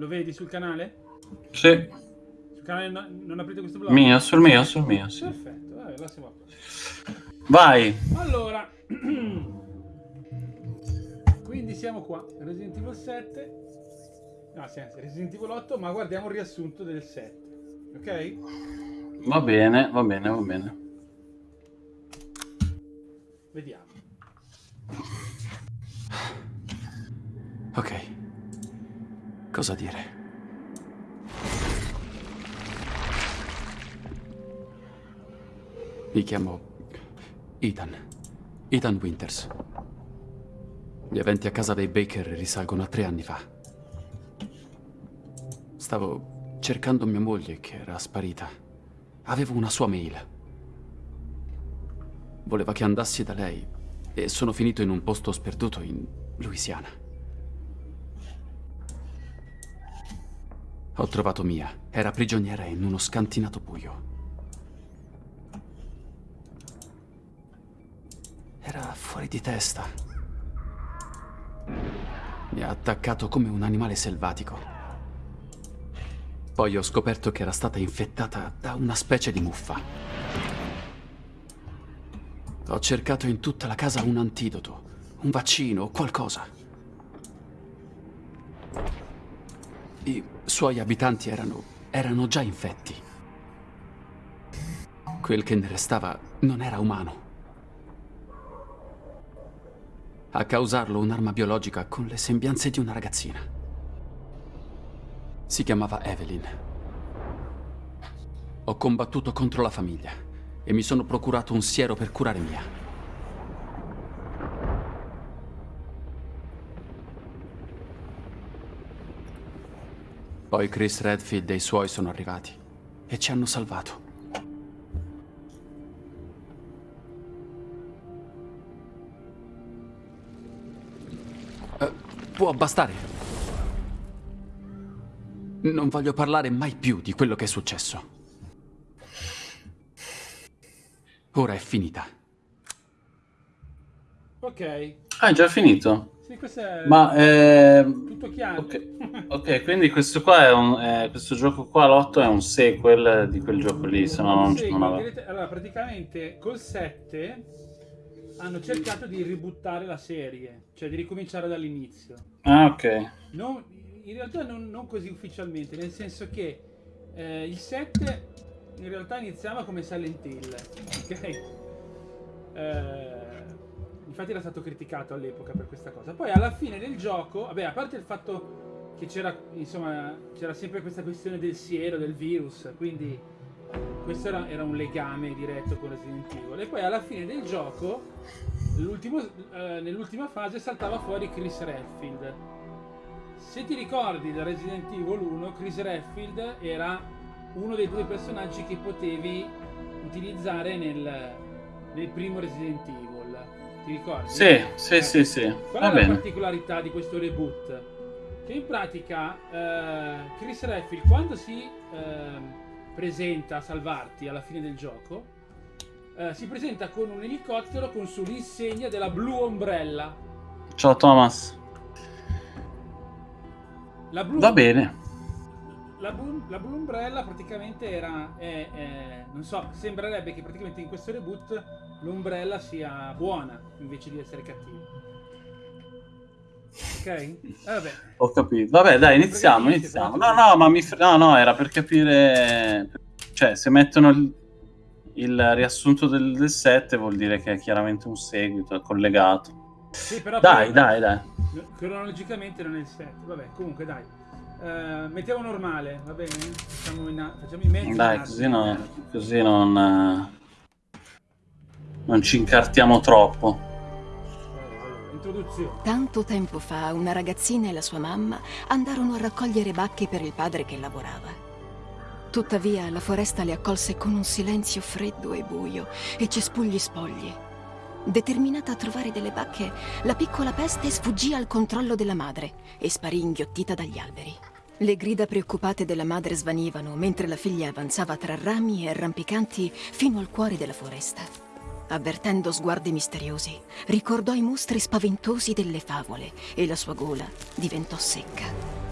Lo vedi sul canale? Sì. Sul canale no- non aprite questo blog? Mio, sul mio, sul mio, sì. Perfetto, vabbè, allora siamo. Vai. Allora, quindi siamo qua, Resident Evil 7, no, sì, anzi, Resident Evil 8, ma guardiamo il riassunto del 7, ok? Va bene, va bene, va bene. Vediamo. Ok. Cosa dire? Mi chiamo Ethan. Ethan Winters. Gli eventi a casa dei Baker risalgono a tre anni fa. Stavo cercando mia moglie che era sparita. Avevo una sua mail. Voleva che andassi da lei e sono finito in un posto sperduto in Louisiana. Ho trovato Mia. Era prigioniera in uno scantinato buio. Era fuori di testa. Mi ha attaccato come un animale selvatico. Poi ho scoperto che era stata infettata da una specie di muffa. Ho cercato in tutta la casa un antidoto, un vaccino o qualcosa. I suoi abitanti erano, erano già infetti. Quel che ne restava non era umano. A causarlo un'arma biologica con le sembianze di una ragazzina. Si chiamava Evelyn. Ho combattuto contro la famiglia e mi sono procurato un siero per curare Mia. Poi Chris Redfield e i suoi sono arrivati e ci hanno salvato. Eh, può bastare. Non voglio parlare mai più di quello che è successo. Ora è finita. Ok, Ah, è già finito. Sì, questo è Ma, ehm, tutto chiaro. ok, ok, quindi questo qua è un, eh, questo gioco qua, l'8, è un sequel di quel gioco lì, se no non, Sì, non direte- allora, praticamente col 7 hanno cercato di ributtare la serie, cioè di ricominciare dall'inizio. Ah, ok. Non- in realtà non, non così ufficialmente, nel senso che eh, il 7 in realtà iniziava come Silent Hill, ok? Eh, infatti era stato criticato all'epoca per questa cosa. Poi alla fine del gioco, vabbè, a parte il fatto che c'era, insomma, c'era sempre questa questione del siero, del virus, quindi questo era, era un legame diretto con Resident Evil. E poi alla fine del gioco, eh, nell'ultima fase, saltava fuori Chris Redfield. Se ti ricordi da Resident Evil 1, Chris Redfield era uno dei due personaggi che potevi utilizzare nel, nel primo Resident Evil. Ti ricordi? Sì, sì, Eh, sì, sì. Qual Va è la bene. particolarità di questo reboot? Che in pratica eh, Chris Redfield quando si ehm, presenta a salvarti alla fine del gioco eh, si presenta con un elicottero con sull'insegna della Blue Umbrella. Ciao Thomas. La Blue, Va bene. La Blue, la Blue Umbrella praticamente era, è- è- non so, sembrerebbe che praticamente in questo reboot l'Umbrella sia buona invece di essere cattiva. Ok? Eh, vabbè. Ho capito. Vabbè, dai, iniziamo, iniziamo. No, no, ma mi... No, no, era per capire... Cioè, se mettono il, il riassunto del, del 7 vuol dire che è chiaramente un seguito, è collegato. Sì, però Dai, poi- dai, dai. Cronologicamente non è il 7. Vabbè, comunque dai. Eh, mettiamo normale, va bene? Facciamo, in, facciamo i mezzi. Dai, in così, no- così non... eh, Non ci incartiamo troppo. Introduzione. Tanto tempo fa una ragazzina e la sua mamma andarono a raccogliere bacche per il padre che lavorava. Tuttavia la foresta le accolse con un silenzio freddo e buio e cespugli spogli. Determinata a trovare delle bacche, la piccola peste sfuggì al controllo della madre e sparì inghiottita dagli alberi. Le grida preoccupate della madre svanivano mentre la figlia avanzava tra rami e arrampicanti fino al cuore della foresta. Avvertendo sguardi misteriosi, ricordò i mostri spaventosi delle favole e la sua gola diventò secca.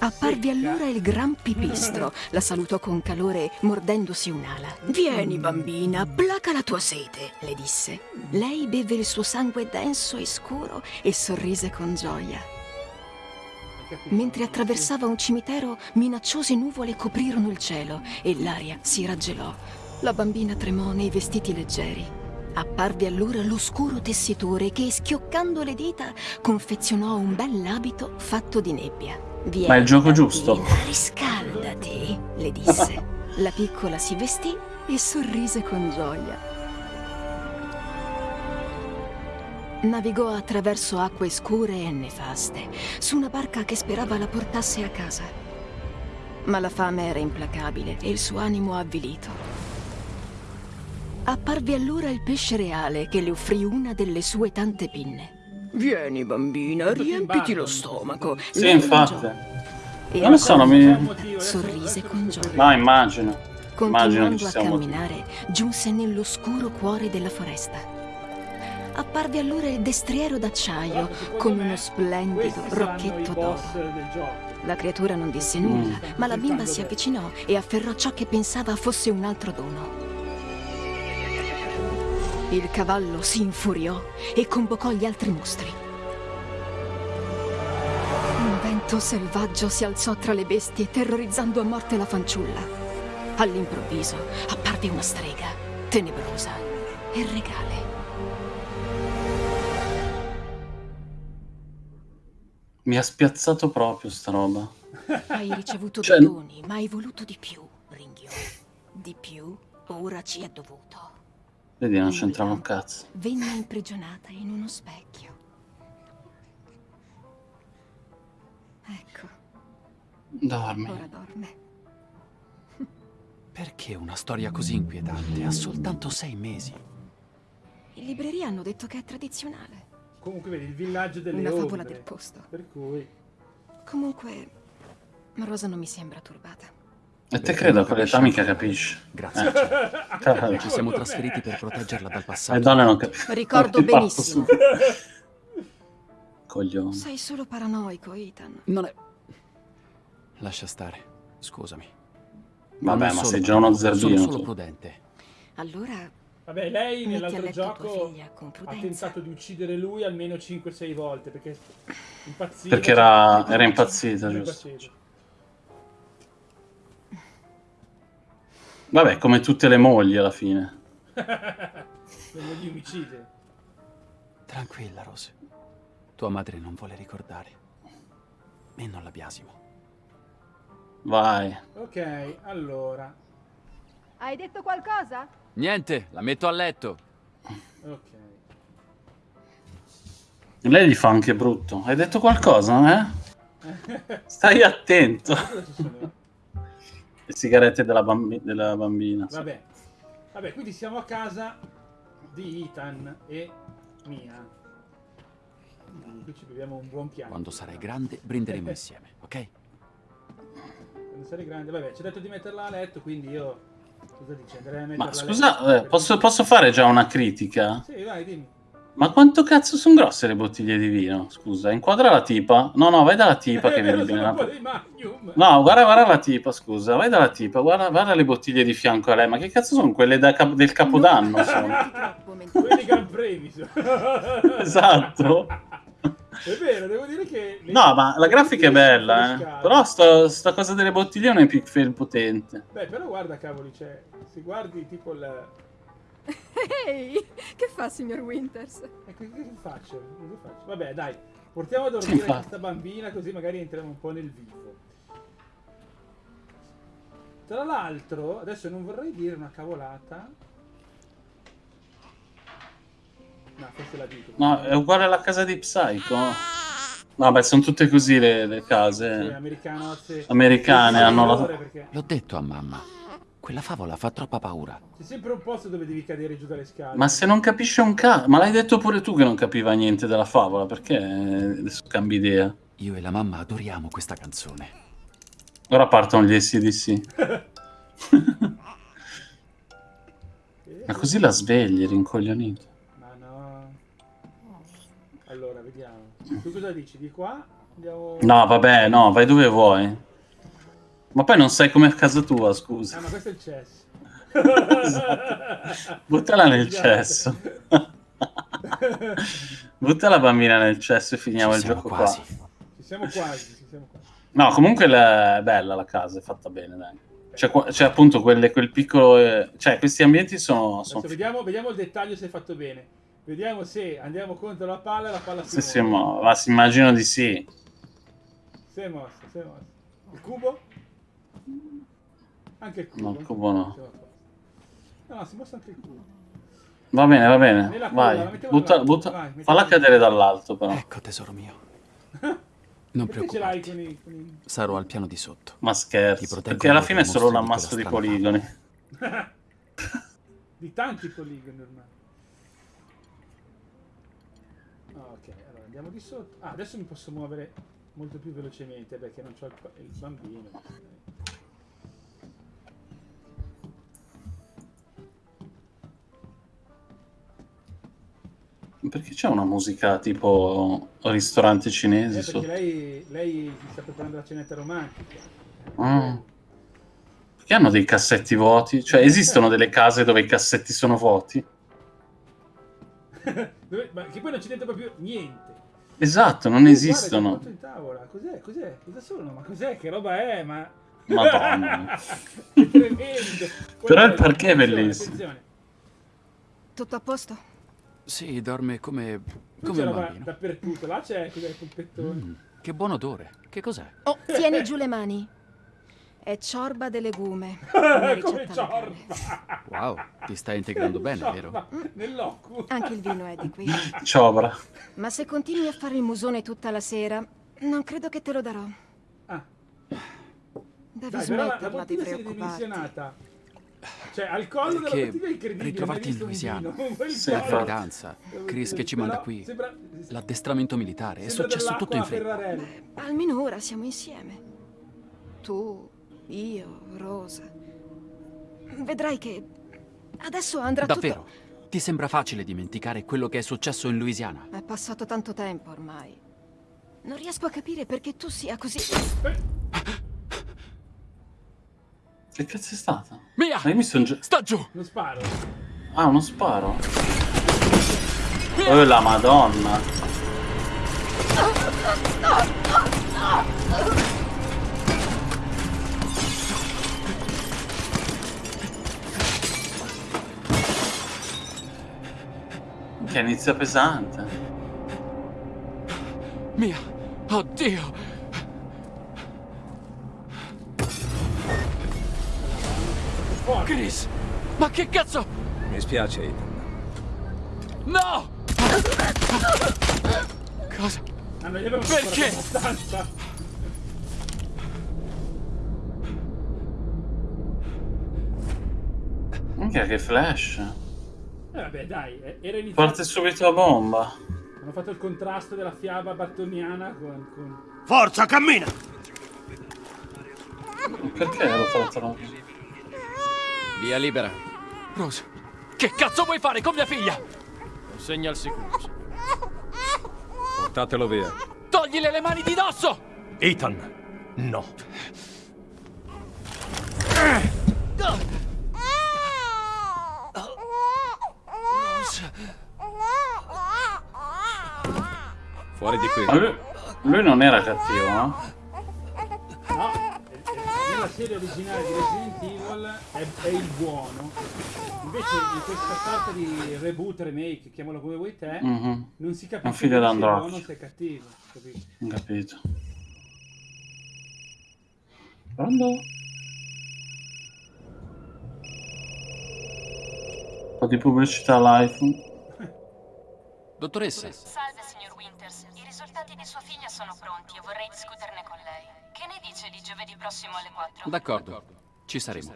Apparve allora il gran pipistro. La salutò con calore, mordendosi un'ala. Vieni, bambina, placa la tua sete, le disse. Lei beve il suo sangue denso e scuro e sorrise con gioia. Mentre attraversava un cimitero, minacciose nuvole coprirono il cielo e l'aria si raggelò. La bambina tremò nei vestiti leggeri. Apparve allora l'oscuro tessitore che, schioccando le dita, confezionò un bell'abito fatto di nebbia. Vieni, Ma è il gioco giusto. Riscaldati, le disse. La piccola si vestì e sorrise con gioia. Navigò attraverso acque scure e nefaste, su una barca che sperava la portasse a casa. Ma la fame era implacabile e il suo animo avvilito. Apparve allora il pesce reale che le offrì una delle sue tante pinne. Vieni, bambina, riempiti lo stomaco. Sì, infatti. e Non lo so, non mi... adesso- Sorrise con gioia. No, immagino. Immagino Continuando ci a camminare, giunse nell'oscuro cuore della foresta. Apparve allora il destriero d'acciaio con uno splendido rocchetto d'oro. La creatura non disse Mm. nulla, ma la bimba si avvicinò e afferrò ciò che pensava fosse un altro dono. Il cavallo si infuriò e convocò gli altri mostri. Un vento selvaggio si alzò tra le bestie, terrorizzando a morte la fanciulla. All'improvviso apparve una strega, tenebrosa e regale. Mi ha spiazzato proprio sta roba. Hai ricevuto Cioè- doni, ma hai voluto di più, ringhiò. Di più, ora ci è dovuto. Vedi, non c'entrava un cazzo. Venne imprigionata in uno specchio. Ecco, Dormi. ora dorme. Perché una storia così inquietante? Ha soltanto sei mesi. In libreria hanno detto che è tradizionale. Comunque vedi il villaggio delle Una favola ombre. del posto. Per cui Comunque, Rosa non mi sembra turbata. E te credo a quell'età mica capisci. Grazie. Eh. Ci siamo trasferiti per proteggerla dal Le passato. donne non capiscono. Ricordo benissimo. su- Coglione. Sei solo paranoico, Ethan. Non è... Lascia stare. Scusami. Vabbè, ma sei già uno zerbino. Sono solo prudente. Allora, Vabbè, lei nell'altro gioco ha tentato di uccidere lui almeno 5-6 volte perché impazziva. Perché era- era impazzita, era giusto. impazzita. Vabbè, come tutte le mogli alla fine. Le mogli omicide. Tranquilla, Rose. Tua madre non vuole ricordare. E non la biasimo. Vai. Ok, allora. Hai detto qualcosa? Niente, la metto a letto. Ok. Lei gli fa anche brutto. Hai detto qualcosa, eh? Stai attento. Cosa ci sono? Le sigarette della, bambi- della bambina. Vabbè. Vabbè, quindi siamo a casa di Ethan e Mia. Qui ci beviamo un buon piano. Quando sarai grande, brinderemo insieme, ok? Quando sarai grande, vabbè, ci ha detto di metterla a letto, quindi io... Cosa dici? Andrei a metterla Ma scusa, eh, posso, posso fare già una critica? Sì, vai, dimmi. Ma quanto cazzo sono grosse le bottiglie di vino? Scusa, inquadra la tipa. No, no, vai dalla tipa che Eh, vedi lo bene. No, guarda, guarda la tipa, scusa, vai dalla tipa, guarda, guarda le bottiglie di fianco a lei. Ma che cazzo sono quelle cap- del capodanno? Sono? Quelli sono. Esatto. È vero, devo dire che... le- No, ma la grafica è bella, eh. Però sta, sta cosa delle bottiglie è un pixel potente. Beh, però guarda, cavoli, cioè, se guardi tipo il... Ehi, che fa, signor Winters? E che, che faccio? Cosa faccio? Vabbè, dai, portiamo a dormire Infatti. questa bambina così magari entriamo un po' nel vivo. Tra l'altro, adesso non vorrei dire una cavolata. No, forse la dico. No, è uguale alla casa di Psycho. No, beh, sono tutte così le, le case sì. americane. Sì, Hanno la... perché L'ho detto a mamma. Quella favola fa troppa paura. C'è sempre un posto dove devi cadere giù dalle scale. Ma se non capisce un cazzo... Ma l'hai detto pure tu che non capiva niente della favola, perché adesso cambi idea? Io e la mamma adoriamo questa canzone. Ora partono gli SDC. Ma così la svegli, rincoglionito. Tu cosa dici? Di qua Andiamo... No, vabbè, no, vai dove vuoi. Ma poi non sai com'è a casa tua, scusa. Ah, ma questo è il cesso. Buttala nel Scusate. cesso. Butta la bambina nel cesso e finiamo Ci il gioco quasi. qua. Ci siamo quasi, ci siamo quasi. No, comunque la- è bella la casa, è fatta bene, dai. C'è, appunto quelle, quel piccolo... eh, Cioè, questi ambienti sono... Sono vediamo, vediamo il dettaglio se è fatto bene. Vediamo se andiamo contro la palla e la palla si se si muove. Ma si immagino di sì. Si è mossa, si è mossa. Il cubo? Anche il cubo. No, il cubo no. No, no, si mossa anche il cubo. Va bene, va bene. Nella culla, la Vai, butta, butta- vai, falla cadere dall'alto però. Ecco, tesoro mio. Non Perché ce l'hai preoccuparti. con i... Con i... Sarò al piano di sotto. Ma scherzo, proteggo perché alla fine è solo un ammasso di poligoni. di tanti poligoni ormai. Ah, ok, allora andiamo di sotto. Ah, adesso mi posso muovere molto più velocemente perché non c'ho il, il bambino. Perché c'è una musica tipo ristorante Eh, cinese perché sotto? lei, lei si sta preparando la cenetta romantica. Ah. Perché hanno dei cassetti vuoti? Cioè, esistono delle case dove i cassetti sono vuoti? Dove- ma che poi non c'è dentro proprio niente. Esatto, non Oh, guarda, esistono. tutto in tavola. Cos'è? Cos'è? Cosa sono? Ma cos'è? Che roba è? Ma... Madonna. Però il Guarda, parquet è bellissimo. attenzione. Tutto a posto? Sì, dorme come... Come un bambino. dappertutto. Là c'è il pompettone. Mm, che buon odore. Che cos'è? Oh, tieni giù le mani. È ciorba de legume. Come ciorba. Wow, ti stai integrando bene, vero? Ciorba Nell'occhio. Anche il vino è di qui. Ciobra. Ma se continui a fare il musone tutta la sera, non credo che te lo darò. Ah, Devi dai, smetterla di preoccuparti. Cioè, al collo della bottiglia è incredibile. visto in Louisiana. La gravidanza, Chris che ci manda qui, Sembra, l'addestramento militare, è successo tutto in fretta. Ferrarelli. Almeno ora siamo insieme. Tu, io, Rosa. Vedrai che adesso andrà Davvero? Ti sembra facile dimenticare quello che è successo in Louisiana? tutto... È passato tanto tempo ormai. Non riesco a capire perché tu sia così... Che cazzo è stata? Mia! Hai visto un gio- Sta giù! non sparo. Ah, uno sparo. Oh, la madonna. Che inizia pesante. Mia! Oddio! Chris! Ma che cazzo? Mi spiace, Ethan. No! Cosa? Perché? Minchia, che flash. Eh, vabbè, dai, eh, era iniziato. Parte subito la bomba. Hanno fatto il contrasto della fiaba battoniana con... con... Forza, cammina! Perché l'ho fatto? Via libera. Rose, che cazzo vuoi fare con mia figlia? Consegna al sicuro. Portatelo via. Toglile le mani di dosso! Ethan, no. Fuori di qui. Lui, lui non era cattivo, no? No, nella serie originale di Resident Evil è, è il buono. Invece in questa sorta di reboot, remake, chiamalo come vuoi te, Mhm, non si Un capisce figlio se è buono se è cattivo. capito? Ho capito. Pronto? Po' di pubblicità all'iPhone. Dottoressa, Salve, signor Winters. I risultati di sua figlia sono pronti e vorrei discuterne con lei. Che ne dice di giovedì prossimo alle 4? d'accordo, ci saremo.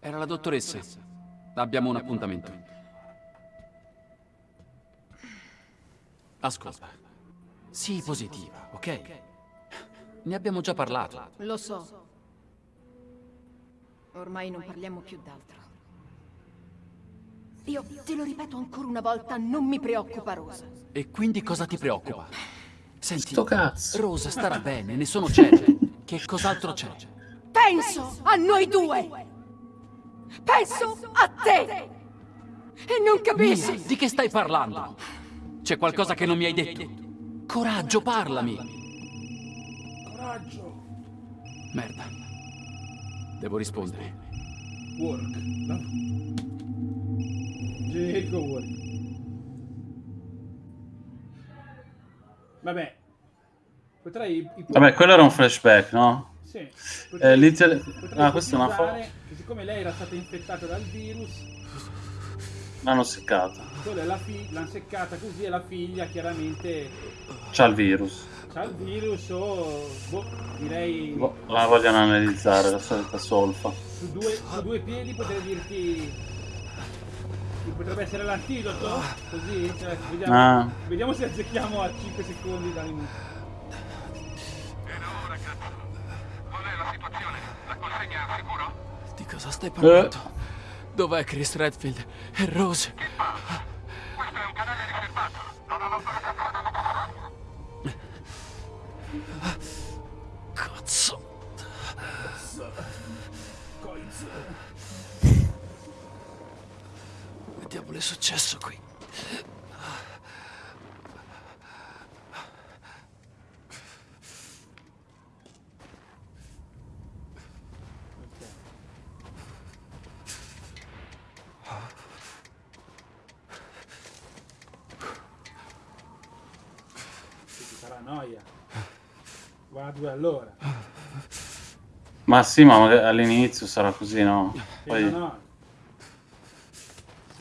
Era la dottoressa. Abbiamo un appuntamento. Ascolta. Sii positiva, ok? Ne abbiamo già parlato. Lo so. Ormai non parliamo più d'altro. Io te lo ripeto ancora una volta, non mi preoccupa Rosa. E quindi cosa ti preoccupa? Senti, Sto cazzo. Rosa starà bene, ne sono certo. Che cos'altro c'è? Penso a noi due! Penso a te! E non Mia, capisci! di che stai parlando? C'è qualcosa che non mi hai detto? Coraggio, parlami! Coraggio. Merda. Devo rispondere. Work. No? Work. Vabbè. Potrai... ip- Vabbè, quello era un flashback, no? Sì. Eh, potrei ah, questa è una foto. Siccome lei era stata infettata dal virus, L'hanno seccata. la fi- l'hanno seccata così e la figlia chiaramente C'ha il virus. ha il virus o boh, direi Boh, La vogliono analizzare, la solita solfa. su due, su due piedi potrei dirti potrebbe essere l'antidoto così cioè, vediamo, Ah. vediamo se azzecchiamo a 5 secondi da minuto Di cosa stai parlando? Dov'è Chris Redfield? E Rose? Cazzo. Diavolo è successo qui? che ti farà noia va a due all'ora Ma sì, ma all'inizio sarà così, no? Poi... no, no.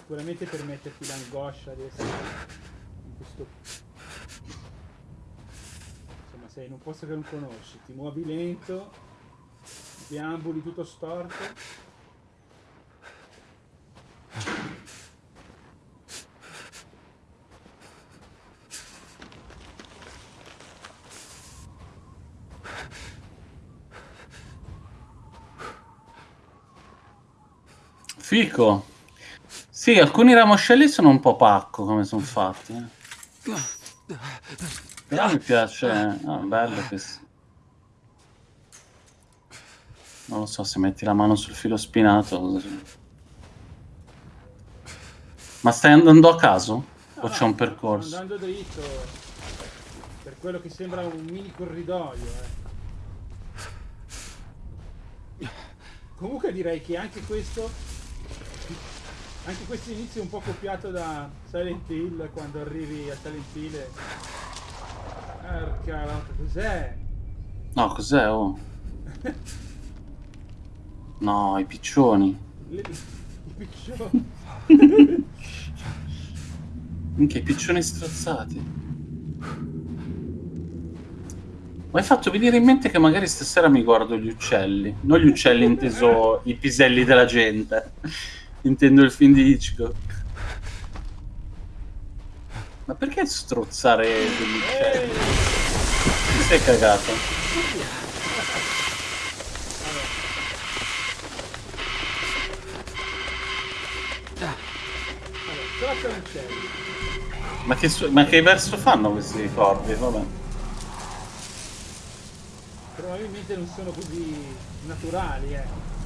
Sicuramente per metterti l'angoscia di essere in questo insomma sei in un posto che non conosci ti muovi lento deambuli tutto storto Fico. Sì, alcuni ramoscelli sono un po' pacco come sono fatti. eh. Però mi piace. Ah, bello questo. Non lo so se metti la mano sul filo spinato. Ma stai andando a caso? O c'è un sto percorso? andando dritto per quello che sembra un mini corridoio eh. comunque direi che anche questo anche questo inizio è un po' copiato da Silent Hill quando arrivi a Silent Hill e... La- cos'è? No, cos'è? Oh. No, i piccioni. Le- I piccioni Minchia, i piccioni strozzati. Mi hai fatto venire in mente che magari stasera mi guardo gli uccelli. Non gli uccelli inteso i piselli della gente. Intendo il film di Hitchcock. Ma perché strozzare degli uccelli? Ti sei cagato? Ma che, ma che verso fanno questi corvi? Vabbè. probabilmente non sono così naturali eh.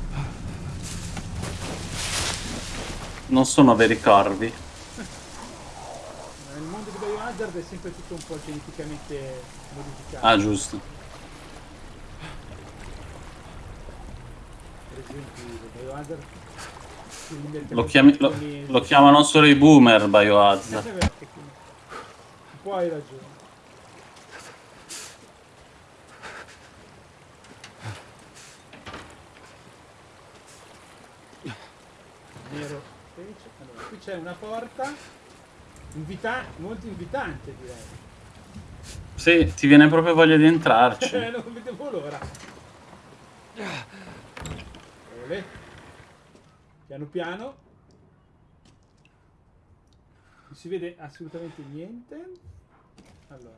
Non sono veri corvi. nel mondo di Biohazard è sempre tutto un po' geneticamente modificato Ah, giusto. per esempio Biohazard Lo, chiami- lo- lo chiamano solo i boomer Biohazard. Eh, beh, un po' hai ragione nero invece. allora qui c'è una porta invita- molto invitante direi. Sì, ti viene proprio voglia di entrarci. Eh, non vedevo l'ora. Piano piano. Non si vede assolutamente niente. Allora.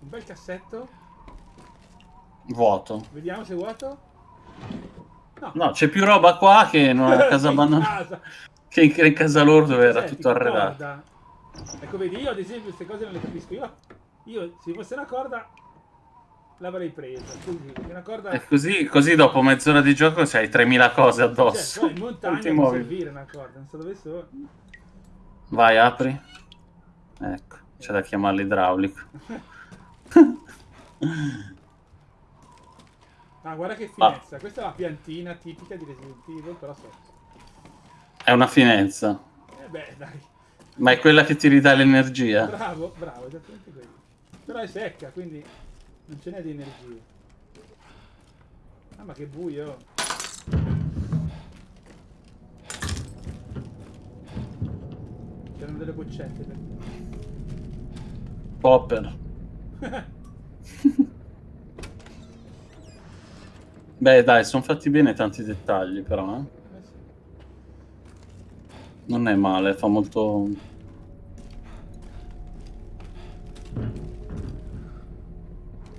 Un bel cassetto Vuoto. Vediamo se è vuoto. No. No, c'è più roba qua che in una casa abbandonata. Che in, in casa loro dove era tutto arredato. ricorda? Ecco, vedi, io ad esempio queste cose non le capisco. Io, io se fosse una corda, l'avrei presa. Così, una corda... E così, così dopo mezz'ora di gioco c'hai 3000 cose Cioè, addosso. poi in Non montagna ti può servire una corda, non so dove sono. Vai, apri. Ecco, c'è da chiamarlo idraulico. Ah, guarda che Ah. finezza. Questa è la piantina tipica di Resident Evil, però sotto. È una finezza. Eh beh, dai. Ma è quella che ti ridà l'energia. Bravo, bravo, esattamente quello. Però è secca, quindi non ce n'è di energia. Ah, ma che buio. C'erano delle boccette per Popper. Beh, dai, sono fatti bene tanti dettagli, però. eh. Non è male, fa molto.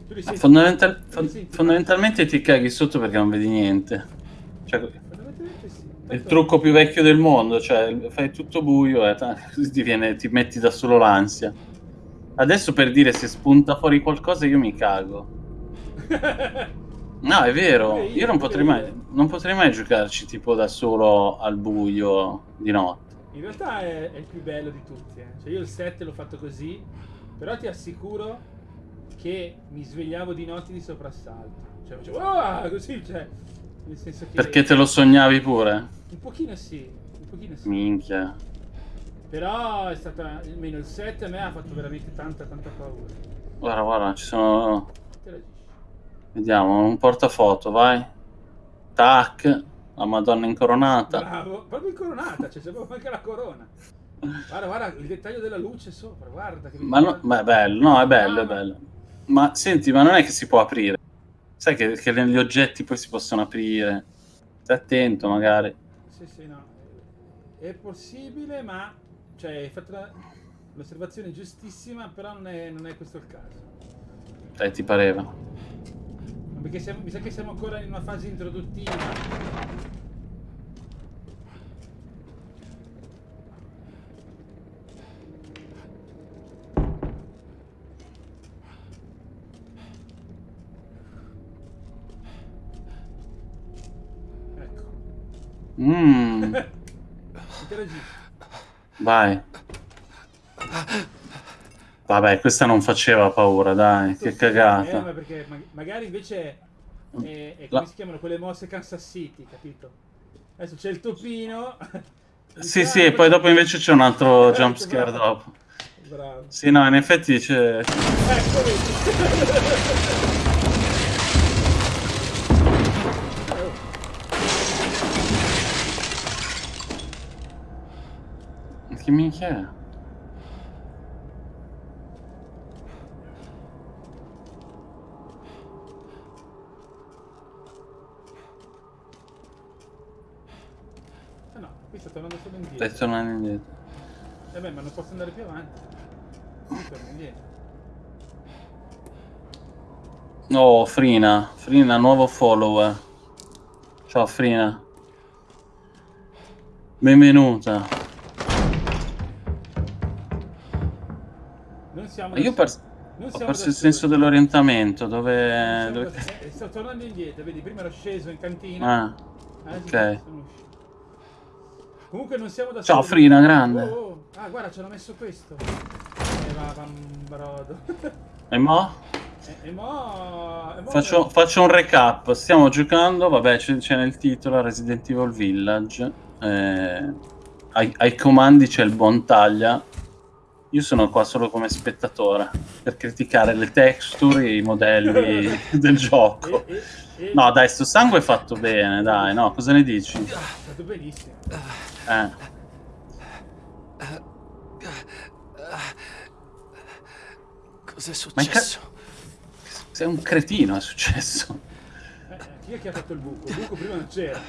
Senti? Fondamental- senti? fondamentalmente ti caghi sotto perché non vedi niente. Cioè, sì. il trucco più vecchio del mondo, cioè fai tutto buio e così ti, viene- ti metti da solo l'ansia. Adesso per dire se spunta fuori qualcosa io mi cago. No, è vero, io, non potrei, mai, non potrei mai giocarci tipo da solo al buio di notte. In realtà è, è il più bello di tutti. eh. Cioè io il 7 l'ho fatto così, però ti assicuro che mi svegliavo di notte di soprassalto. Cioè facevo "Ah!" così, cioè, nel senso che... Perché te lo sognavi pure? Un pochino sì, un pochino sì. Minchia. Però è stata, almeno il 7 a me ha fatto veramente tanta, tanta paura. Guarda, guarda, ci sono... Vediamo, un portafoto, vai. Tac, la Madonna incoronata. Bravo, proprio incoronata, cioè sembra anche la corona. Guarda, guarda il dettaglio della luce sopra, guarda che Ma, no, ma è bello, no, è bello, è bello. Ma senti, ma non è che si può aprire. Sai che, che gli oggetti poi si possono aprire. Stai attento, magari. Sì, sì, no. È possibile, ma cioè, hai fatto l'osservazione giustissima, però non è, non è questo il caso. Eh, ti pareva. Perché siamo- mi sa che siamo ancora in una fase introduttiva. Ecco. Mmm, vai. Vabbè, questa non faceva paura, dai, che Eh, ma cagata. perché ma- magari invece è, è- è La- come si chiamano quelle mosse Kansas City, capito? Adesso c'è il topino. Sì, sì, e poi dopo invece c'è un altro Ecco, jumpscare bravo. dopo. Bravo. Sì, no, in effetti c'è... Ecco, vedi. Che minchia è? Eh no, qui sta tornando solo indietro. Stai tornando indietro. Eh beh, ma non posso andare più avanti. Torno indietro. Oh, Frina. Frina, nuovo follower. Ciao, Frina. Benvenuta. Non siamo Io perso, Non ho perso il senso dell'orientamento. Dove... dove... eh, sto tornando indietro, vedi, prima ero sceso in cantina. Ah, Adesso ok. Comunque non siamo da Ciao, soli. Frina, grande. Oh, oh. Ah, guarda, ci hanno messo questo. E va, bambrodo. E mo? e, e mo... E mo Faccio, faccio un recap. Stiamo giocando, vabbè, c'è, c'è nel titolo Resident Evil Village. Eh, ai, ai comandi c'è il buon taglia. Io sono qua solo come spettatore per criticare le texture e i modelli del gioco. E, e, e... No, dai, sto sangue è fatto bene, dai, no, cosa ne dici? È stato benissimo. Eh, Cos'è successo? sei un cretino, è successo. Eh, chi è che ha fatto il buco? Il buco prima non c'era.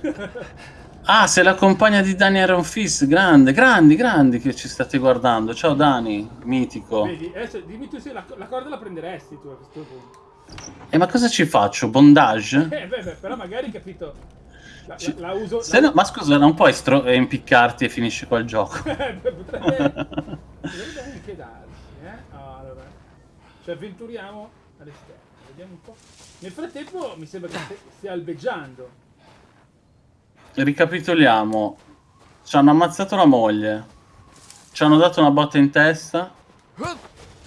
Ah, sei la compagna di Dani Iron Fist, grande, grandi, grandi che ci state guardando. Ciao Dani, mitico. Vedi, adesso dimmi tu se la, la corda la prenderesti tu a questo punto. E ma cosa ci faccio? Bondage? Eh, beh, beh, però magari, capito, la, la, la uso... Se no- ma scusa, non puoi eh, impiccarti e finisci qua il gioco. potrebbe, potrebbe anche darsi, eh? Allora, ci avventuriamo all'esterno, vediamo un po'. Nel frattempo mi sembra che stia- albeggiando. Ricapitoliamo. Ci hanno ammazzato la moglie. Ci hanno dato una botta in testa.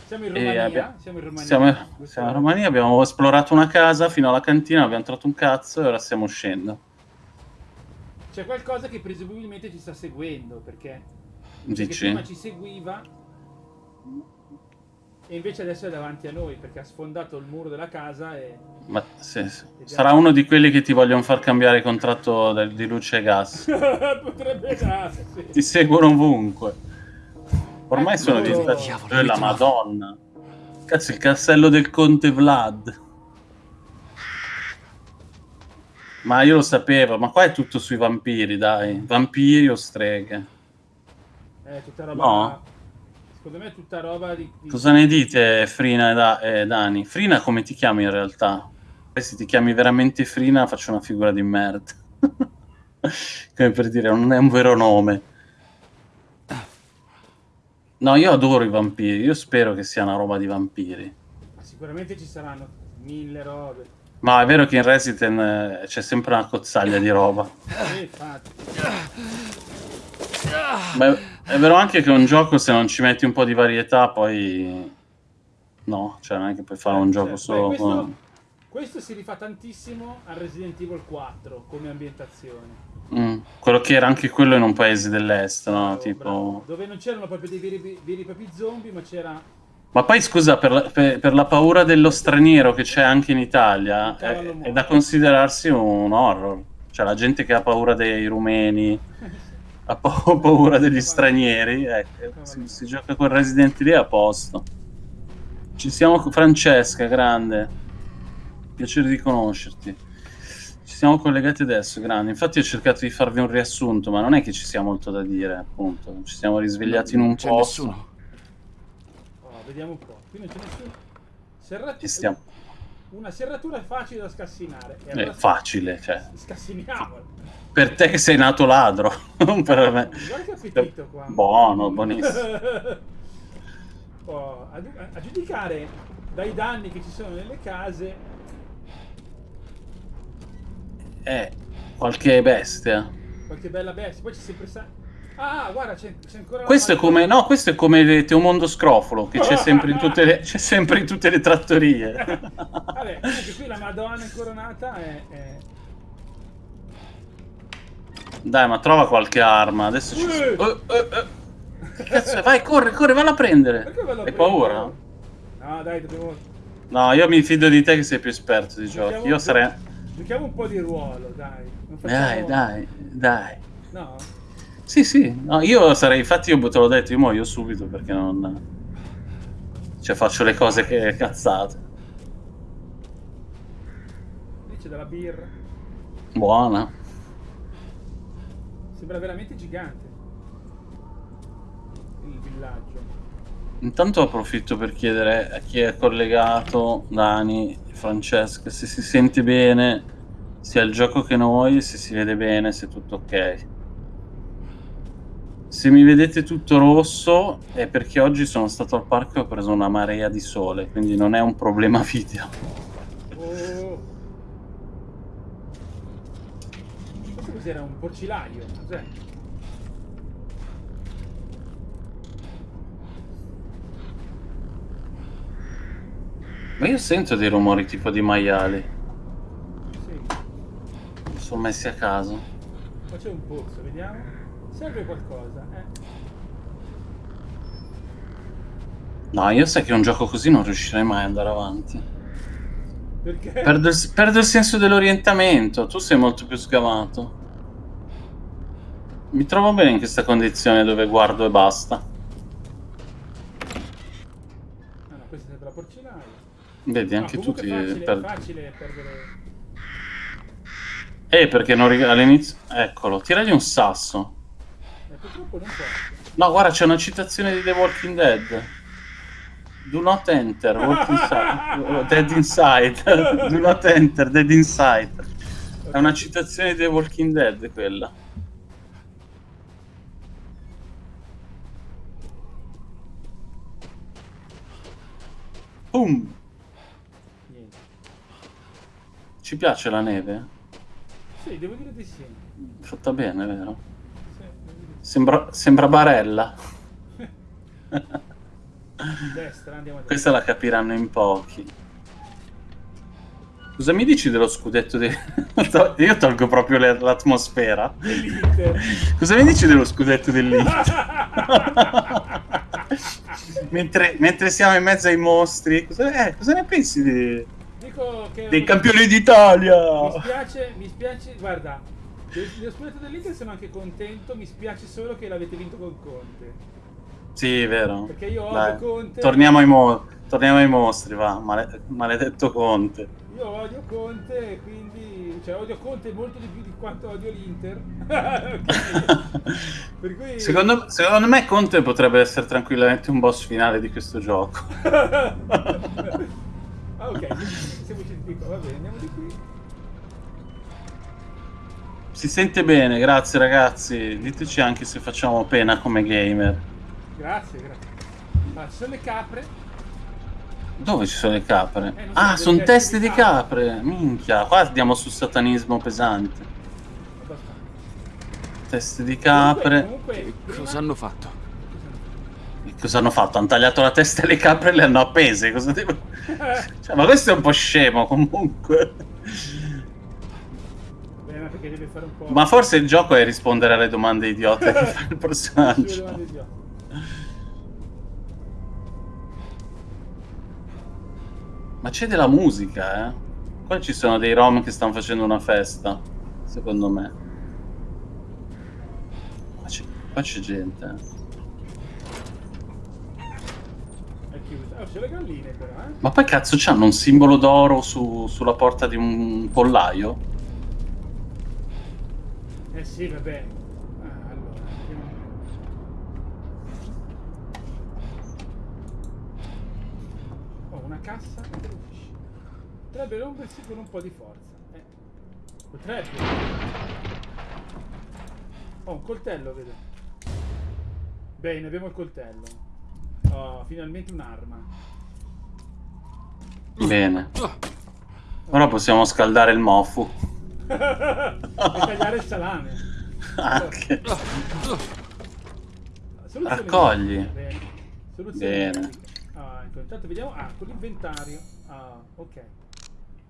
Siamo in Romania? abbia- Siamo in Romania. Siamo, siamo in Romania, abbiamo esplorato una casa fino alla cantina, abbiamo trovato un cazzo e ora stiamo uscendo. C'è qualcosa che presumibilmente ci sta seguendo, perché, perché prima ci seguiva e invece adesso è davanti a noi, perché ha sfondato il muro della casa e... Ma sì, sì. Sarà uno di quelli che ti vogliono far cambiare il contratto del- di luce e gas. Potrebbe darsi. Ti seguono ovunque. Ormai sono Eccolo. diventati Diavolo, Eh, la madonna. Cazzo, il castello del conte Vlad. Ma io lo sapevo, ma qua è tutto sui vampiri, dai. Vampiri o streghe. È tutta roba... No. Secondo me è tutta roba di... di- Cosa ne dite, Frina e, Da- e Dani? Frina come ti chiami in realtà? Poi se ti chiami veramente Frina faccio una figura di merda. come per dire, non è un vero nome. No, io adoro i vampiri, io spero che sia una roba di vampiri. Ma sicuramente ci saranno mille robe. Ma è vero che in Resident eh, c'è sempre una cozzaglia di roba. Eh. Ma è, è vero anche che un gioco se non ci metti un po' di varietà poi... No, cioè non è che puoi fare un gioco Cioè, solo beh, questo, con... questo si rifà tantissimo al Resident Evil 4 come ambientazione. Mm, quello che era anche quello in un paese dell'est, no? Bravo, tipo... bravo. Dove non c'erano proprio dei veri, veri e propri zombie, ma c'era... Ma poi scusa, per la, per- per la paura dello straniero che c'è anche in Italia, è, è da considerarsi un horror. Cioè la gente che ha paura dei rumeni, ha pa- paura degli stranieri, ecco, si, si gioca con Resident lì a posto. Ci siamo con Francesca, grande. Piacere di conoscerti. Ci siamo collegati adesso, grande. Infatti ho cercato di farvi un riassunto, ma non è che ci sia molto da dire, appunto. Ci siamo risvegliati in un Non posto. nessuno. Vediamo un po'. Qui non c'è nessuno. Serrat- Ci stiamo. Una serratura facile da scassinare. E È allora facile, cioè. Scassiniamola. Per te che sei nato ladro, non per me. Guarda che appetito qua. Buono, buonissimo. Oh, a, a giudicare dai danni che ci sono nelle case, Eh, qualche bestia. qualche bella bestia. Poi c'è sempre sta... Ah, guarda, c'è, ancora Questo è come, no, questo è come Teomondo Scrofolo, che c'è sempre in tutte le, c'è sempre in tutte le trattorie. Vabbè, comunque qui la Madonna incoronata è... è... Dai, ma trova qualche arma. Adesso ci... Eh, eh. Che cazzo? Vai, corri, corri, valla a prendere. Hai paura? No, dai, dobbiamo... No, io mi fido di te che sei più esperto di giochi. Giochiamo- Io sarei... Giochiamo un po' di ruolo, dai. Non facciamo... Dai, dai, dai. No? Sì, sì, no, io sarei, infatti io te l'ho detto, io muoio subito perché non... Cioè faccio le cose che cazzate. Lì c'è della birra. Buona. Sembra veramente gigante. Il villaggio. Intanto approfitto per chiedere a chi è collegato, Dani, Francesca, se si sente bene, sia il gioco che noi, se si vede bene, se è tutto ok. Se mi vedete tutto rosso è perché oggi sono stato al parco e ho preso una marea di sole, quindi non è un problema video. Oh. Questo cos'era? Un porcilaio? Cos'è? Ma io sento dei rumori tipo di maiali, Sì. sono messi a caso. Qua c'è un pozzo, vediamo. Serve qualcosa, eh. No, io sai che un gioco così non riuscirei mai ad andare avanti. Perché? Perdo il, perdo il senso dell'orientamento, tu sei molto più sgamato. Mi trovo bene in questa condizione dove guardo e basta. Ah, no, questa è la porcilaia. Vedi, No, anche tu comunque ti è facile, perdi. è facile perdere... Eh, perché non all'inizio... Eccolo, tiragli un sasso. Purtroppo non posso. No, guarda, c'è una citazione di The Walking Dead. Do not enter, walk inside. Dead inside. Do not enter, dead inside. È una citazione di The Walking Dead quella. Boom! Niente. Ci piace la neve? Sì, devo dire di sì. Fatta bene, vero? Sì, devo dire di Sembra, sembra Barella. Destra. Questa la capiranno in pochi. Cosa mi dici dello scudetto di... Io tolgo proprio l'atmosfera. Cosa mi dici dello scudetto dell'Inter? mentre, mentre siamo in mezzo ai mostri, cosa, eh, cosa ne pensi di- Dico che... dei campioni d'Italia? Mi spiace, mi spiace, guarda, dello scudetto dell'Inter sono anche contento, mi spiace solo che l'avete vinto con Conte. Sì, vero. Perché io odio Conte. Torniamo ai, mo- torniamo ai mostri, va. Male- maledetto Conte. Io odio Conte, quindi... Cioè, odio Conte molto di più di quanto odio l'Inter. Cui... Secondo, secondo me Conte potrebbe essere tranquillamente un boss finale di questo gioco. ah, ok, siamo scientifico, va bene, andiamo di qui. Si sente bene, grazie ragazzi. Diteci anche se facciamo pena come gamer. Grazie, grazie. Ah, ci sono le capre. Dove ci sono le capre? Eh, so, ah, sono teste di di capre. Minchia, qua andiamo sul satanismo pesante. Teste di capre. Comunque, comunque cosa hanno fatto? Cosa hanno fatto? Hanno tagliato la testa alle capre e le hanno appese. Cosa devo... Cioè, ma questo è un po' scemo comunque. Perché deve fare un po'... Ma forse il gioco è rispondere alle domande idiote che fa il personaggio. Ma c'è della musica, eh? Qua ci sono dei rom che stanno facendo una festa, secondo me. Qua c'è, qua c'è gente. eh. È chiusa. Oh, c'è le galline però, eh. Ma poi cazzo c'hanno un simbolo d'oro su- sulla porta di un pollaio? Eh sì, vabbè. Ah, allora. Oh, una cassa e delle usci. Potrebbe rompersi con un po' di forza. Eh. Potrebbe. Oh, un coltello, vedo. Bene, abbiamo il coltello. Oh, finalmente un'arma. Bene. Ora possiamo scaldare il mofu. E tagliare il salame. Anche. Soluzione Raccogli. Bene. Soluzione Bene. Ah, ecco, intanto vediamo. Ah, con l'inventario. Ah, ok.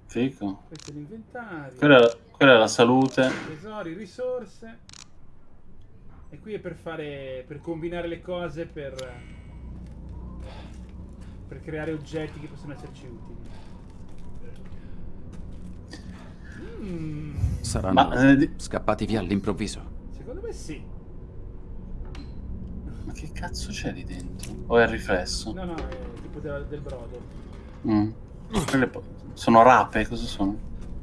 Fico. Questo è l'inventario. Quella, è la- quella è la salute. Tesori, risorse. E qui è per fare. per combinare le cose per. per creare oggetti che possono esserci utili. Mm, Saranno Ma, eh, di- scappati via all'improvviso. secondo me sì. Ma che cazzo c'è lì dentro? O è il riflesso? No, no, è tipo del, del brodo. Mm. Sono rape, cosa sono?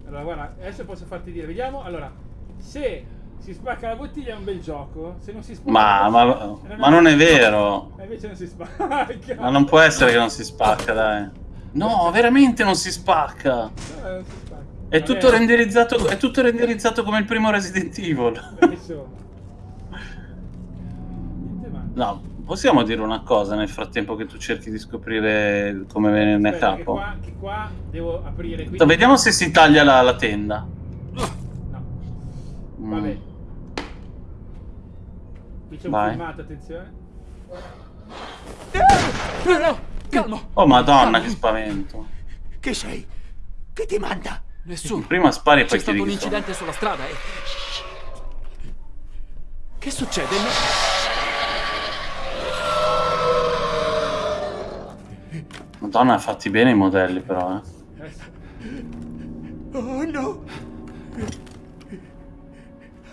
Allora, guarda, adesso posso farti dire. Vediamo. Allora, se si spacca la bottiglia è un bel gioco. Se non si spacca. Ma, ma, bottiglia- ma non è vero. E invece non si spacca. Ma non può essere che non si spacca, dai. No, veramente non si spacca. No, non si spacca. È Vabbè, tutto, renderizzato, è tutto renderizzato come il primo Resident Evil. No, possiamo dire una cosa nel frattempo che tu cerchi di scoprire come venirne a Aspetta, che capo? qua, che qua devo aprire. Quindi... Vediamo se si taglia la, la tenda. No. Mm. Vabbè. Qui c'è un Vai. filmato, attenzione. No, no, calmo. Oh madonna, che spavento. Chi sei? Chi ti manda? Nessuno. Prima spari e C'è poi stato chiedi un sono. incidente sulla strada e... Che succede? No- Madonna, ha fatti bene i modelli però, eh. Eh. Oh no!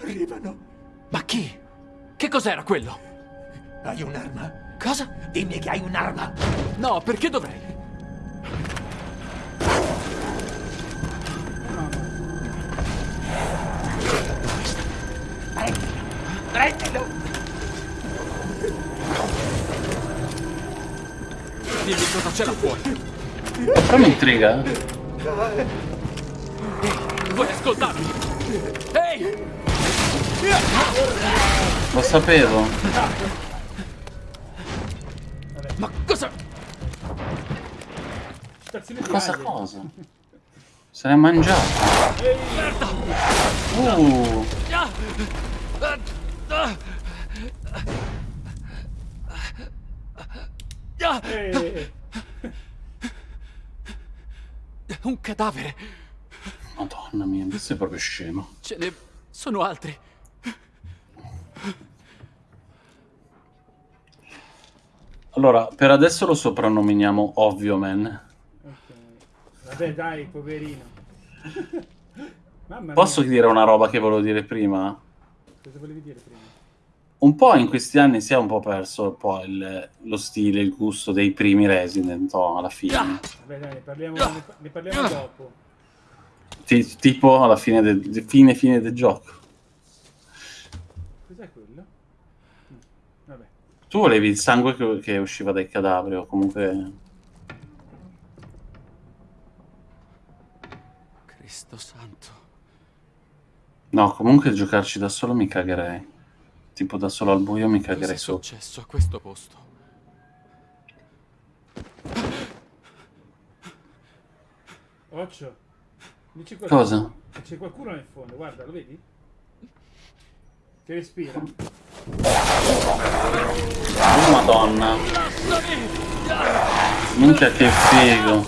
Arrivano. Ma chi? Che cos'era quello? Hai un'arma? Cosa? Dimmi che hai un'arma. No, perché dovrei? Prendilo! Prendilo! Dimmi cosa c'è là fuori. Però mi intriga. Vuoi ascoltarmi? Ehi! Lo sapevo. Ma cosa... Cosa cosa? Se l'è mangiato. Uh, Eh, Un cadavere. madonna mia, questo è proprio scemo. Ce ne sono altri. Allora, per adesso lo soprannominiamo Ovvio Man. Vabbè, dai, poverino. Mamma mia. Posso dire una roba che volevo dire prima? Cosa volevi dire prima? Un po' in questi anni si è un po' perso poi il- lo stile, il gusto dei primi Resident, no, alla fine. Vabbè, dai, ne parliamo, ne, pa- ne parliamo dopo. Ti- tipo alla fine del fine fine del gioco. Cos'è quello? Mm, Vabbè. Tu volevi il sangue che, che usciva dai cadaveri o comunque... Cristo santo. No, comunque giocarci da solo mi cagherei. Tipo da solo al buio mi cagherei sotto. successo a questo posto? Occhio. Dici qualcosa. Cosa? C'è qualcuno nel fondo, guarda, lo vedi? Che respira. Oh madonna. Minchia che figo.